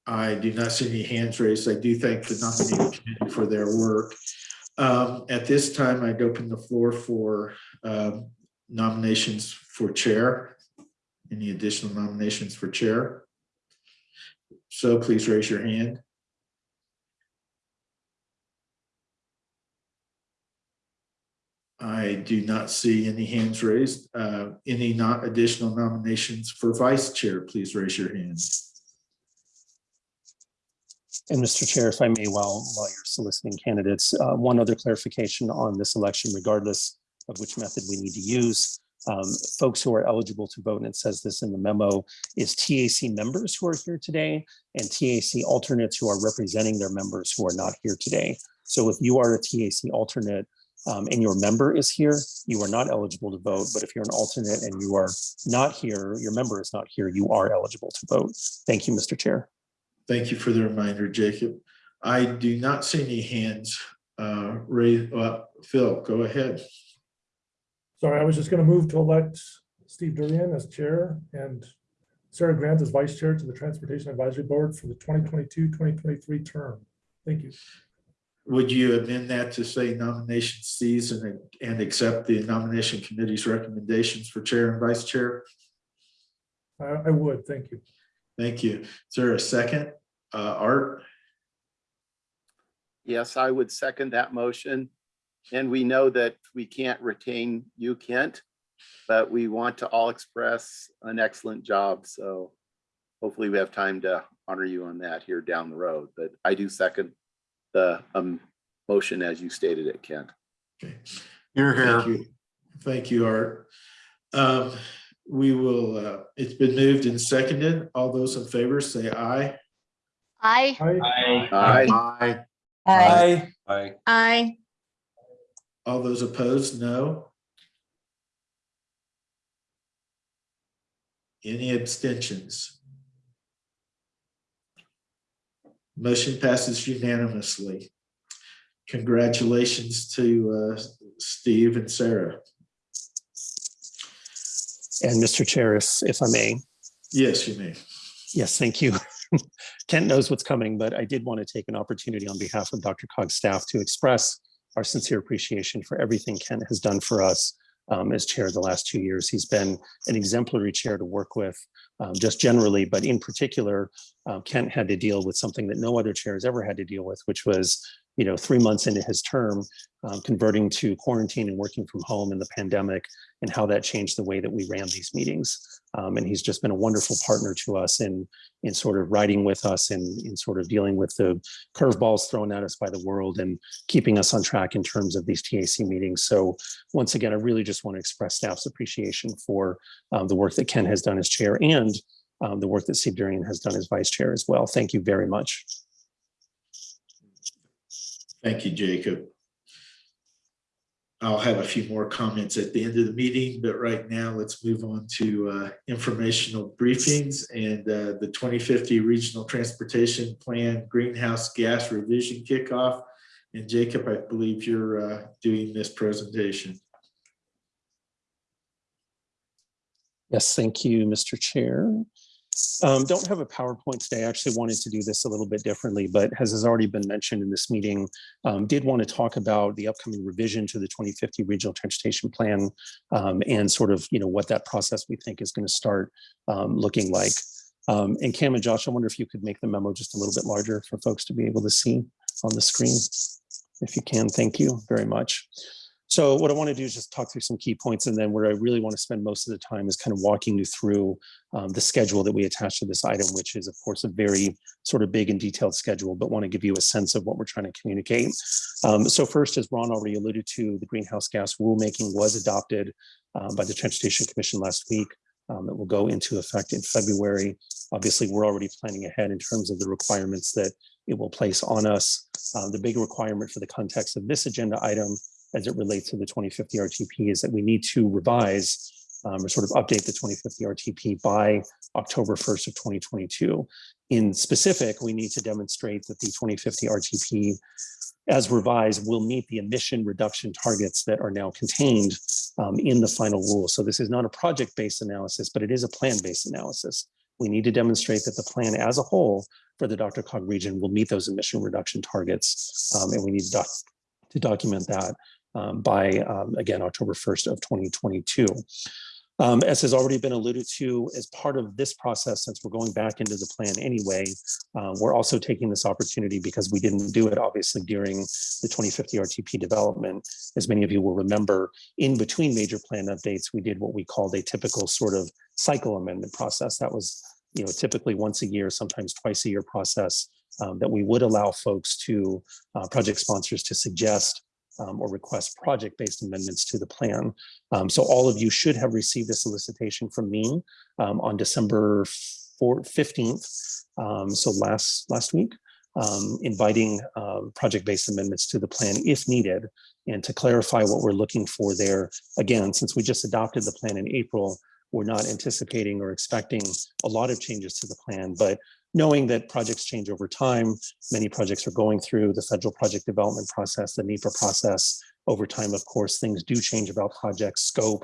I do not see any hands raised. I do thank the nominating committee for their work. Um, At this time, I'd open the floor for um, nominations for chair. Any additional nominations for chair? So please raise your hand. I do not see any hands raised. Uh, Any not additional nominations for vice chair, please raise your hand. And Mr. Chair, if I may, while, while you're soliciting candidates, uh, one other clarification on this election, regardless of which method we need to use. Um, folks who are eligible to vote, and it says this in the memo, is TAC members who are here today and TAC alternates who are representing their members who are not here today. So if you are a TAC alternate um, and your member is here, you are not eligible to vote. But if you're an alternate and you are not here, your member is not here, you are eligible to vote. Thank you, Mr. Chair. Thank you for the reminder, Jacob. I do not see any hands uh, raised. Uh, Phil, go ahead. Sorry, I was just gonna move to elect Steve Durian as chair and Sarah Grant as vice chair to the Transportation Advisory Board for the 2022-2023 term. Thank you. Would you amend that to say nomination cease and, and accept the nomination committee's recommendations for chair and vice chair? I, I would, thank you. Thank you. Is there a second? Uh, Art? Yes, I would second that motion. And we know that we can't retain you, Kent, but we want to all express an excellent job. So hopefully we have time to honor you on that here down the road. But I do second the um, motion as you stated it, Kent. Okay. You're here. Thank you, Thank you Art. Um, we will, uh, it's been moved and seconded. All those in favor say aye. Aye. Aye. Aye. Aye. Aye. Aye. All those opposed, no. Any abstentions? Motion passes unanimously. Congratulations to uh, Steve and Sarah. And Mr. Chair, if, if I may, Yes, you may. Yes, thank you. Kent knows what's coming, but I did want to take an opportunity on behalf of DRCOG's staff to express our sincere appreciation for everything Kent has done for us um, as chair the last two years. He's been an exemplary chair to work with, um, just generally, but in particular, uh, Kent had to deal with something that no other chair has ever had to deal with, which was, you know, three months into his term, um, converting to quarantine and working from home in the pandemic and how that changed the way that we ran these meetings. Um, and he's just been a wonderful partner to us in, in sort of riding with us and in sort of dealing with the curveballs thrown at us by the world and keeping us on track in terms of these TAC meetings. So once again, I really just want to express staff's appreciation for um, the work that Kent has done as chair and um, the work that Steve Durian has done as vice chair as well. Thank you very much. Thank you, Jacob. I'll have a few more comments at the end of the meeting, but right now let's move on to uh, informational briefings and uh, the 2050 Regional Transportation Plan Greenhouse Gas Revision Kickoff. And Jacob, I believe you're uh, doing this presentation. Yes, thank you, Mr. Chair. Um, don't have a PowerPoint today. I actually wanted to do this a little bit differently, but as has already been mentioned in this meeting, um, did want to talk about the upcoming revision to the 2050 Regional Transportation Plan um, and sort of, you know, what that process we think is going to start um, looking like. Um, and Cam and Josh, I wonder if you could make the memo just a little bit larger for folks to be able to see on the screen. If you can, thank you very much. So what I want to do is just talk through some key points and then where I really want to spend most of the time is kind of walking you through um, the schedule that we attach to this item, which is of course a very sort of big and detailed schedule, but want to give you a sense of what we're trying to communicate. Um, so first, as Ron already alluded to, the greenhouse gas rulemaking was adopted um, by the Transportation Commission last week. Um, it will go into effect in February. Obviously, we're already planning ahead in terms of the requirements that it will place on us. Uh, the big requirement for the context of this agenda item as it relates to the 2050 RTP is that we need to revise um, or sort of update the 2050 RTP by October 1st of 2022. In specific, we need to demonstrate that the 2050 RTP as revised will meet the emission reduction targets that are now contained um, in the final rule. So this is not a project-based analysis, but it is a plan-based analysis. We need to demonstrate that the plan as a whole for the DRCOG region will meet those emission reduction targets. Um, and we need to, doc to document that um, by, um, again, October 1st of 2022. Um, as has already been alluded to, as part of this process, since we're going back into the plan anyway, uh, we're also taking this opportunity because we didn't do it obviously during the 2050 RTP development. As many of you will remember, in between major plan updates, we did what we called a typical sort of cycle amendment process. That was you know, typically once a year, sometimes twice a year process um, that we would allow folks to, uh, project sponsors to suggest um, or request project-based amendments to the plan. Um, so all of you should have received a solicitation from me um, on December 4th, 15th, um, so last, last week. um, inviting um, project-based amendments to the plan if needed. And to clarify what we're looking for there, again, since we just adopted the plan in April, we're not anticipating or expecting a lot of changes to the plan, but knowing that projects change over time, many projects are going through the federal project development process, the NEPA process. Over time, of course, things do change about project scope,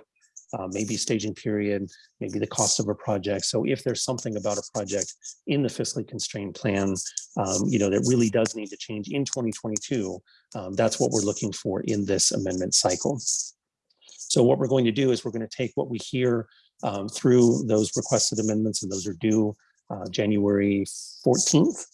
uh, maybe staging period, maybe the cost of a project. So if there's something about a project in the fiscally constrained plan, um, you know, that really does need to change in 2022, um, that's what we're looking for in this amendment cycle. So what we're going to do is we're going to take what we hear um, through those requested amendments, and those are due uh, January 14th.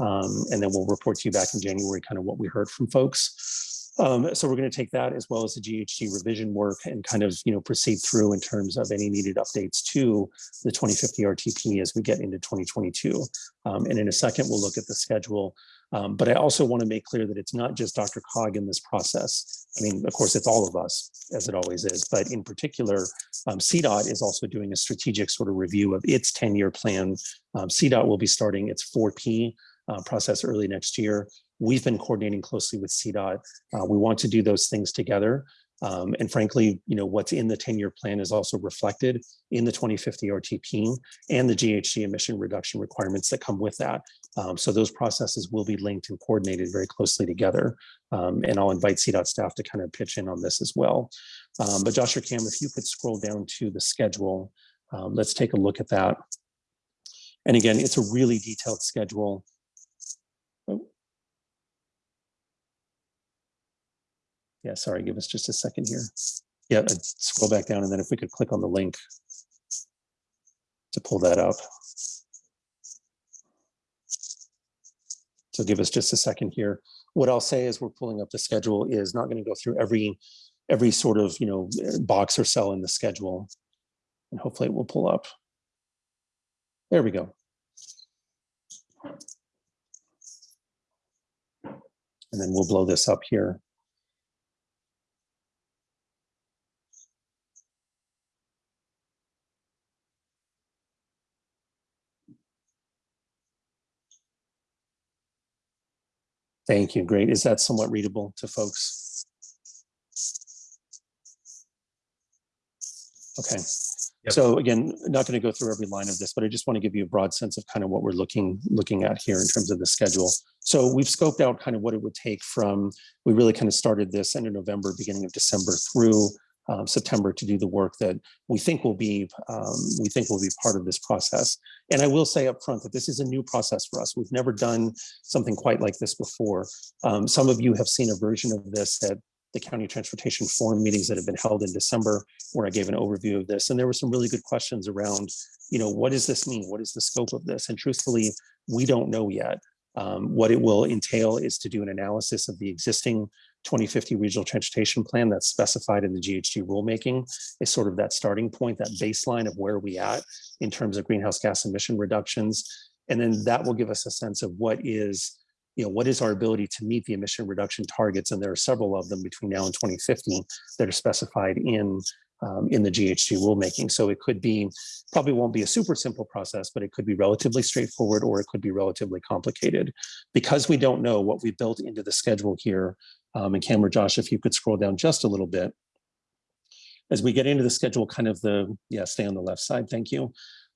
Um, and then we'll report to you back in January, kind of what we heard from folks. Um, so we're going to take that as well as the GHG revision work and kind of, you know, proceed through in terms of any needed updates to the 2050 RTP as we get into 2022. Um, and in a second, we'll look at the schedule. Um, but I also want to make clear that it's not just Dr. Cog in this process. I mean, of course, it's all of us, as it always is. But in particular, um, CDOT is also doing a strategic sort of review of its 10-year plan. Um, CDOT will be starting its 4P uh, process early next year. We've been coordinating closely with CDOT. Uh, we want to do those things together. Um, and frankly, you know, what's in the 10-year plan is also reflected in the 2050 RTP and the GHG emission reduction requirements that come with that. Um, so those processes will be linked and coordinated very closely together. Um, and I'll invite CDOT staff to kind of pitch in on this as well. Um, but Josh or Cam, if you could scroll down to the schedule, um, let's take a look at that. And again, it's a really detailed schedule. Oh. Yeah, sorry, give us just a second here. Yeah, uh, scroll back down and then if we could click on the link to pull that up. So give us just a second here. What I'll say as we're pulling up the schedule is not going to go through every every sort of, you know, box or cell in the schedule. And hopefully it will pull up. There we go. And then we'll blow this up here. Thank you. Great. Is that somewhat readable to folks? Okay. Yep. So again, not going to go through every line of this, but I just want to give you a broad sense of kind of what we're looking looking at here in terms of the schedule. So we've scoped out kind of what it would take from, we really kind of started this end of November, beginning of December through um, September to do the work that we think will be um, we think will be part of this process. And I will say up front that this is a new process for us. We've never done something quite like this before. Um, some of you have seen a version of this at the county transportation forum meetings that have been held in December, where I gave an overview of this. And there were some really good questions around, you know, what does this mean? What is the scope of this? And truthfully, we don't know yet. Um, what it will entail is to do an analysis of the existing 2050 regional transportation plan that's specified in the GHG rulemaking is sort of that starting point, that baseline of where we at in terms of greenhouse gas emission reductions. And then that will give us a sense of what is, you know, what is our ability to meet the emission reduction targets. And there are several of them between now and 2050 that are specified in um, in the GHG rulemaking. So it could be, probably won't be a super simple process, but it could be relatively straightforward or it could be relatively complicated. Because we don't know what we built into the schedule here, um, and Cam or Josh, if you could scroll down just a little bit. As we get into the schedule, kind of the, yeah, stay on the left side, thank you.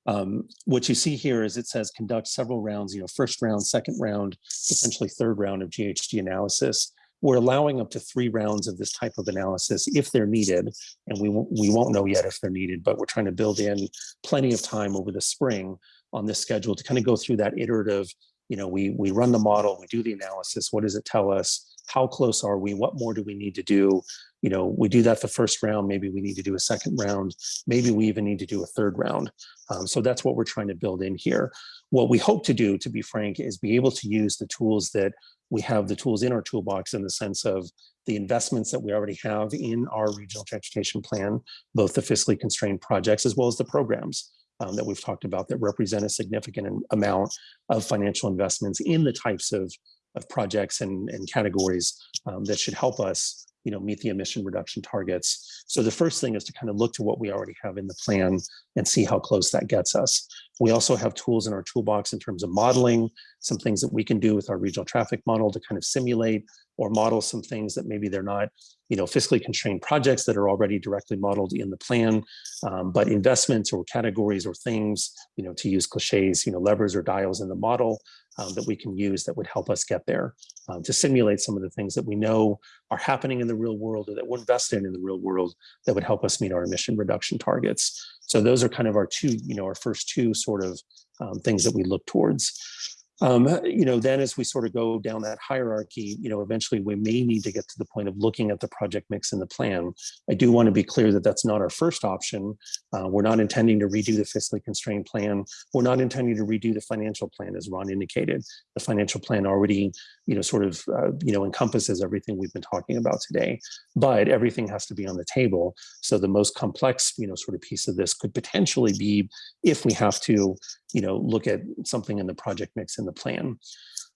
Um, what you see here is it says conduct several rounds, you know, first round, second round, potentially third round of GHG analysis. We're allowing up to three rounds of this type of analysis if they're needed, and we we won't know yet if they're needed, but we're trying to build in plenty of time over the spring on this schedule to kind of go through that iterative, you know, we, we run the model, we do the analysis, what does it tell us? How close are we? What more do we need to do? You know, we do that the first round, maybe we need to do a second round, maybe we even need to do a third round. Um, so that's what we're trying to build in here. What we hope to do, to be frank, is be able to use the tools that we have the tools in our toolbox in the sense of the investments that we already have in our regional transportation plan, both the fiscally constrained projects as well as the programs um, that we've talked about that represent a significant amount of financial investments in the types of, of projects and, and categories um, that should help us you know, meet the emission reduction targets. So the first thing is to kind of look to what we already have in the plan and see how close that gets us. We also have tools in our toolbox in terms of modeling, some things that we can do with our regional traffic model to kind of simulate or model some things that maybe they're not, you know, fiscally constrained projects that are already directly modeled in the plan, um, but investments or categories or things, you know, to use cliches, you know, levers or dials in the model um, that we can use that would help us get there um, to simulate some of the things that we know are happening in the real world or that we're invested in the real world that would help us meet our emission reduction targets. So those are kind of our two, you know, our first two sort of um, things that we look towards. Um, you know, then as we sort of go down that hierarchy, you know, eventually we may need to get to the point of looking at the project mix in the plan. I do want to be clear that that's not our first option. Uh, we're not intending to redo the fiscally constrained plan. We're not intending to redo the financial plan, as Ron indicated. The financial plan already, you know, sort of, uh, you know, encompasses everything we've been talking about today. But everything has to be on the table. So the most complex, you know, sort of piece of this could potentially be if we have to, you know, look at something in the project mix in the plan.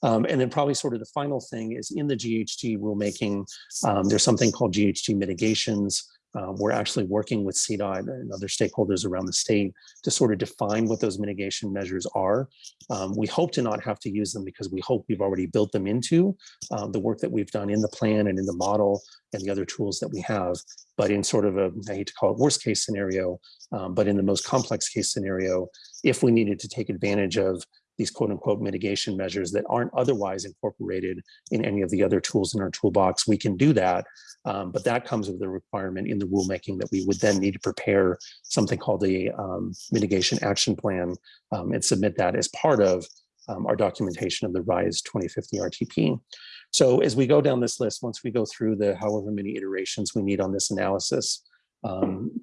Um, and then probably sort of the final thing is in the GHG rulemaking, um, there's something called GHG mitigations. Uh, we're actually working with CDOT and other stakeholders around the state to sort of define what those mitigation measures are. Um, we hope to not have to use them because we hope we've already built them into uh, the work that we've done in the plan and in the model and the other tools that we have. But in sort of a, I hate to call it worst case scenario, um, but in the most complex case scenario, if we needed to take advantage of these quote unquote mitigation measures that aren't otherwise incorporated in any of the other tools in our toolbox, we can do that. Um, but that comes with the requirement in the rulemaking that we would then need to prepare something called the um, mitigation action plan um, and submit that as part of um, our documentation of the RISE 2050 RTP. So as we go down this list, once we go through the however many iterations we need on this analysis, um,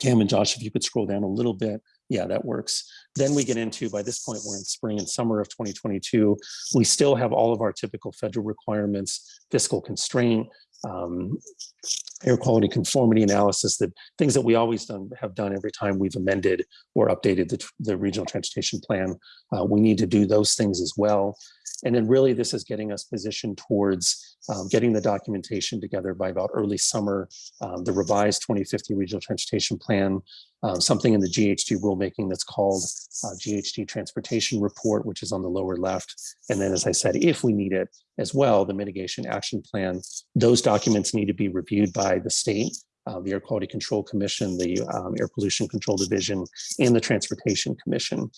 Cam and Josh, if you could scroll down a little bit, yeah, that works. Then we get into, by this point, we're in spring and summer of 2022. We still have all of our typical federal requirements, fiscal constraint, um, air quality conformity analysis, that things that we always done have done every time we've amended or updated the, the regional transportation plan. Uh, we need to do those things as well. And then really this is getting us positioned towards um, getting the documentation together by about early summer, um, the revised 2050 regional transportation plan, um, something in the GHG rulemaking that's called uh, GHG transportation report, which is on the lower left. And then, as I said, if we need it as well, the mitigation action plan, those documents need to be reviewed by the state, uh, the Air Quality Control Commission, the um, Air Pollution Control Division, and the Transportation Commission.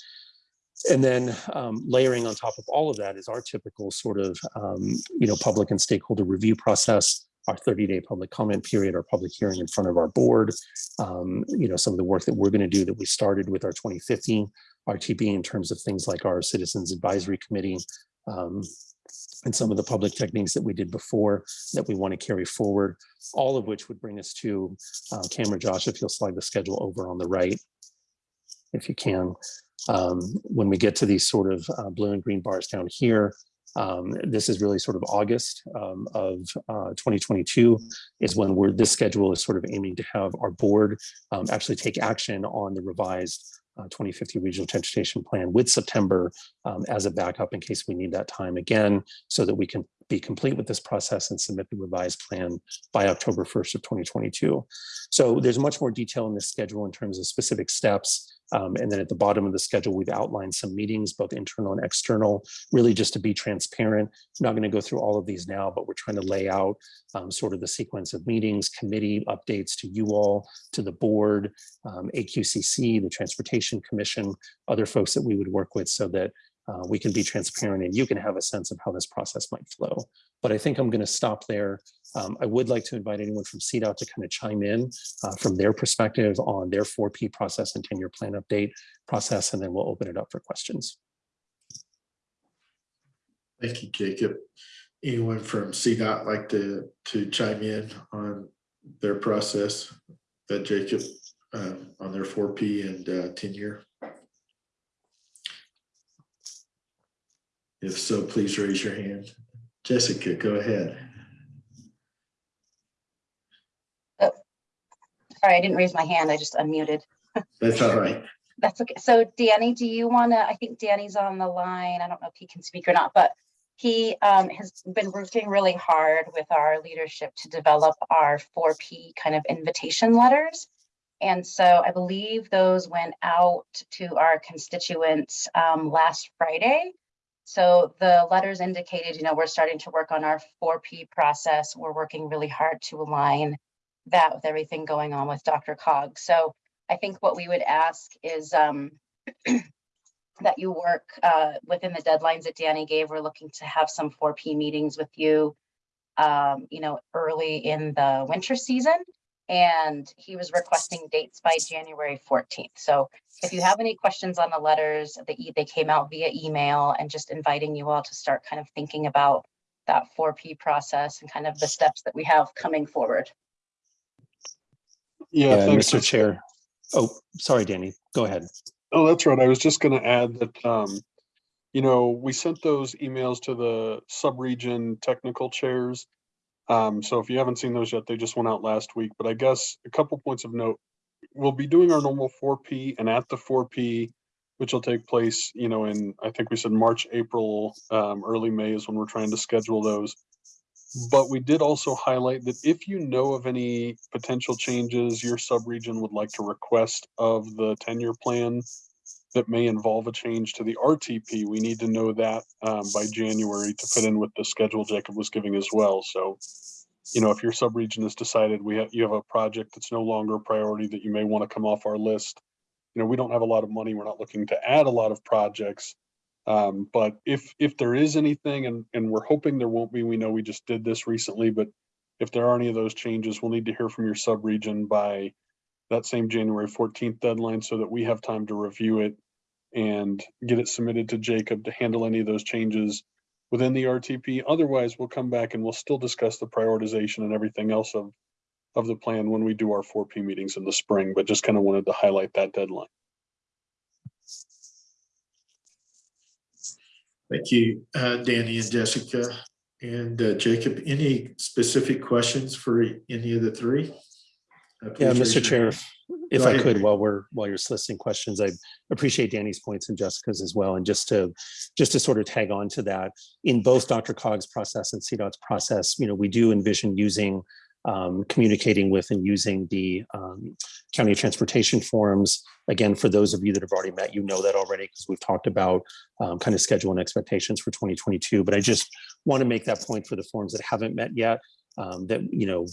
And then um, layering on top of all of that is our typical sort of, um, you know, public and stakeholder review process, our 30-day public comment period, our public hearing in front of our board, um, you know, some of the work that we're going to do that we started with our 2015 RTP in terms of things like our Citizens Advisory Committee, um, and some of the public techniques that we did before that we want to carry forward, all of which would bring us to uh, Cameron Josh, if you'll slide the schedule over on the right, if you can. Um, when we get to these sort of uh, blue and green bars down here, um, this is really sort of August um, of uh, 2022 is when we're this schedule is sort of aiming to have our board um, actually take action on the revised uh, 2050 regional transportation plan with September um, as a backup in case we need that time again, so that we can be complete with this process and submit the revised plan by October 1st of 2022. So there's much more detail in this schedule in terms of specific steps. Um, and then at the bottom of the schedule, we've outlined some meetings, both internal and external, really just to be transparent. I'm not going to go through all of these now, but we're trying to lay out um, sort of the sequence of meetings, committee updates to you all, to the board, um, AQCC, the Transportation Commission, other folks that we would work with so that uh, we can be transparent and you can have a sense of how this process might flow. But I think I'm going to stop there. Um, I would like to invite anyone from CDOT to kind of chime in uh, from their perspective on their 4P process and 10-year plan update process, and then we'll open it up for questions. Thank you, Jacob. Anyone from CDOT like to, to chime in on their process that Jacob, um, on their 4P and uh, 10-year? If so, please raise your hand. Jessica, go ahead. Sorry, I didn't raise my hand. I just unmuted. That's all right. That's okay. So Danny, do you want to, I think Danny's on the line. I don't know if he can speak or not, but He um, has been working really hard with our leadership to develop our 4P kind of invitation letters. And so I believe those went out to our constituents um, last Friday. So the letters indicated, you know, we're starting to work on our 4P process. We're working really hard to align that with everything going on with DRCOG. So I think what we would ask is um, that you work uh, within the deadlines that Danny gave. We're looking to have some 4P meetings with you, um, you know, early in the winter season. And he was requesting dates by January 14th. So if you have any questions on the letters, they, they came out via email and just inviting you all to start kind of thinking about that 4P process and kind of the steps that we have coming forward. Yeah, thanks. Mr. Chair. Oh, sorry, Danny. Go ahead. Oh, that's right. I was just gonna add that, um, you know, we sent those emails to the sub-region technical chairs. Um, so if you haven't seen those yet, they just went out last week, but I guess a couple points of note. We'll be doing our normal four P and at the four P, which will take place, you know, in, I think we said March, April, um, early May is when we're trying to schedule those. But we did also highlight that if you know of any potential changes your sub-region would like to request of the ten-year plan that may involve a change to the RTP, we need to know that um, by January to fit in with the schedule Jacob was giving as well. So, you know, if your subregion has decided we have, you have a project that's no longer a priority that you may want to come off our list, you know, we don't have a lot of money. We're not looking to add a lot of projects. Um, but if, if there is anything, and, and we're hoping there won't be, we know we just did this recently, but if there are any of those changes, we'll need to hear from your sub-region by that same January fourteenth deadline so that we have time to review it and get it submitted to Jacob to handle any of those changes within the RTP. Otherwise, we'll come back and we'll still discuss the prioritization and everything else of, of the plan when we do our 4P meetings in the spring, but just kind of wanted to highlight that deadline. Thank you, uh, Danny and Jessica. And uh, Jacob, any specific questions for any of the three? Uh, Yeah, Mr. Chair, if- if I ahead. could, while we're, while you're soliciting questions, I appreciate Danny's points and Jessica's as well. And just to, just to sort of tag on to that, in both DRCOG's process and CDOT's process, you know, we do envision using, um, communicating with and using the um, county transportation forums. Again, for those of you that have already met, you know that already because we've talked about um, kind of schedule and expectations for 2022. But I just want to make that point for the forums that haven't met yet um, that, you know,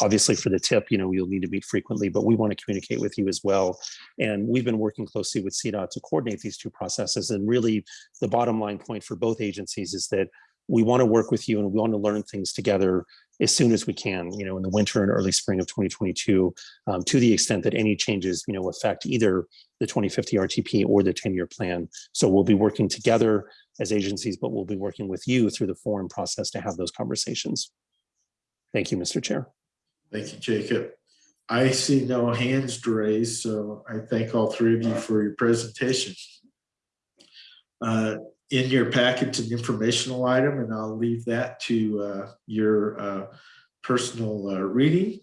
obviously for the tip, you know, you'll need to meet frequently, but we want to communicate with you as well. And we've been working closely with CDOT to coordinate these two processes. And really the bottom line point for both agencies is that we want to work with you and we want to learn things together as soon as we can, you know, in the winter and early spring of 2022, um, to the extent that any changes, you know, affect either the 2050 RTP or the 10-year plan. So we'll be working together as agencies, but we'll be working with you through the forum process to have those conversations. Thank you, Mr. Chair. Thank you, Jacob. I see no hands raised, so I thank all three of you for your presentation. Uh, In your package, an informational item, and I'll leave that to uh, your uh, personal uh, reading.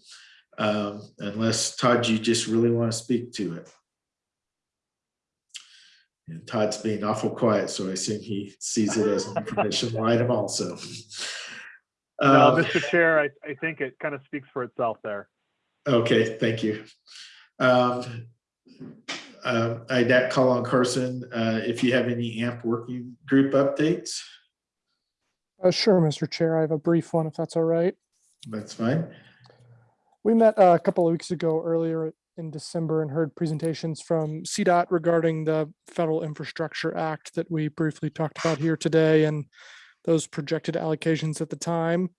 um, Unless Todd, you just really want to speak to it. And Todd's being awful quiet, so I assume he sees it as an informational item also. No, Uh, Mr. Chair, I, I think it kind of speaks for itself there. Okay, thank you. Um, uh, I'd call on Carson, uh, if you have any AMP working group updates, Uh, sure, Mr. Chair. I have a brief one if that's all right. that's fine. We met uh, a couple of weeks ago earlier in December and heard presentations from CDOT regarding the Federal Infrastructure Act that we briefly talked about here today and those projected allocations at the time.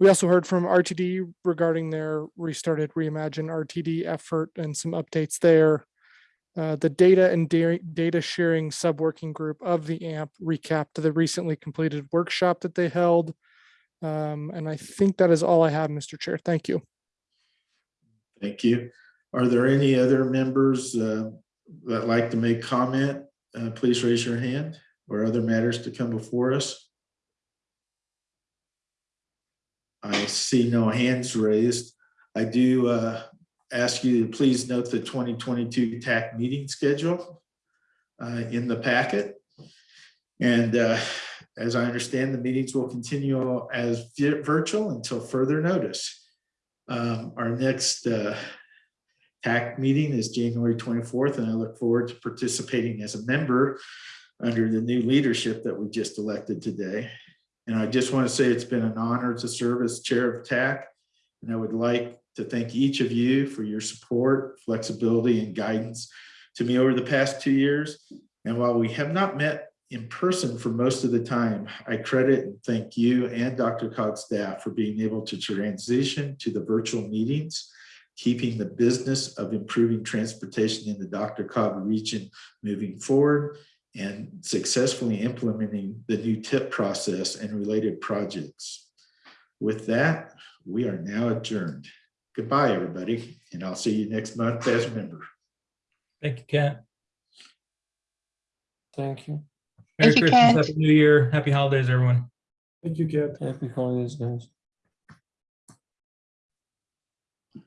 We also heard from RTD regarding their restarted Reimagine RTD effort and some updates there. Uh, the data and da- data sharing sub-working group of the AMP recapped the recently completed workshop that they held. Um, and I think that is all I have, Mr. Chair. Thank you. Thank you. Are there any other members uh, that like to make comment? Uh, Please raise your hand or other matters to come before us. I see no hands raised. I do uh, ask you to please note the 2022 TAC meeting schedule uh, in the packet. And uh, as I understand, the meetings will continue as virtual until further notice. Um, Our next uh, TAC meeting is January 24th, and I look forward to participating as a member under the new leadership that we just elected today. And I just want to say it's been an honor to serve as chair of TAC. And I would like to thank each of you for your support, flexibility, and guidance to me over the past two years. And while we have not met in person for most of the time, I credit and thank you and DRCOG's staff for being able to transition to the virtual meetings, keeping the business of improving transportation in the DRCOG region moving forward, and successfully implementing the new tip process and related projects. With that, we are now adjourned. Goodbye, everybody, and I'll see you next month as a member. Thank you, Kent. Thank you. Merry Thank you, Christmas, Kent. Happy New Year, happy holidays, everyone. Thank you, Ken. Happy holidays, guys.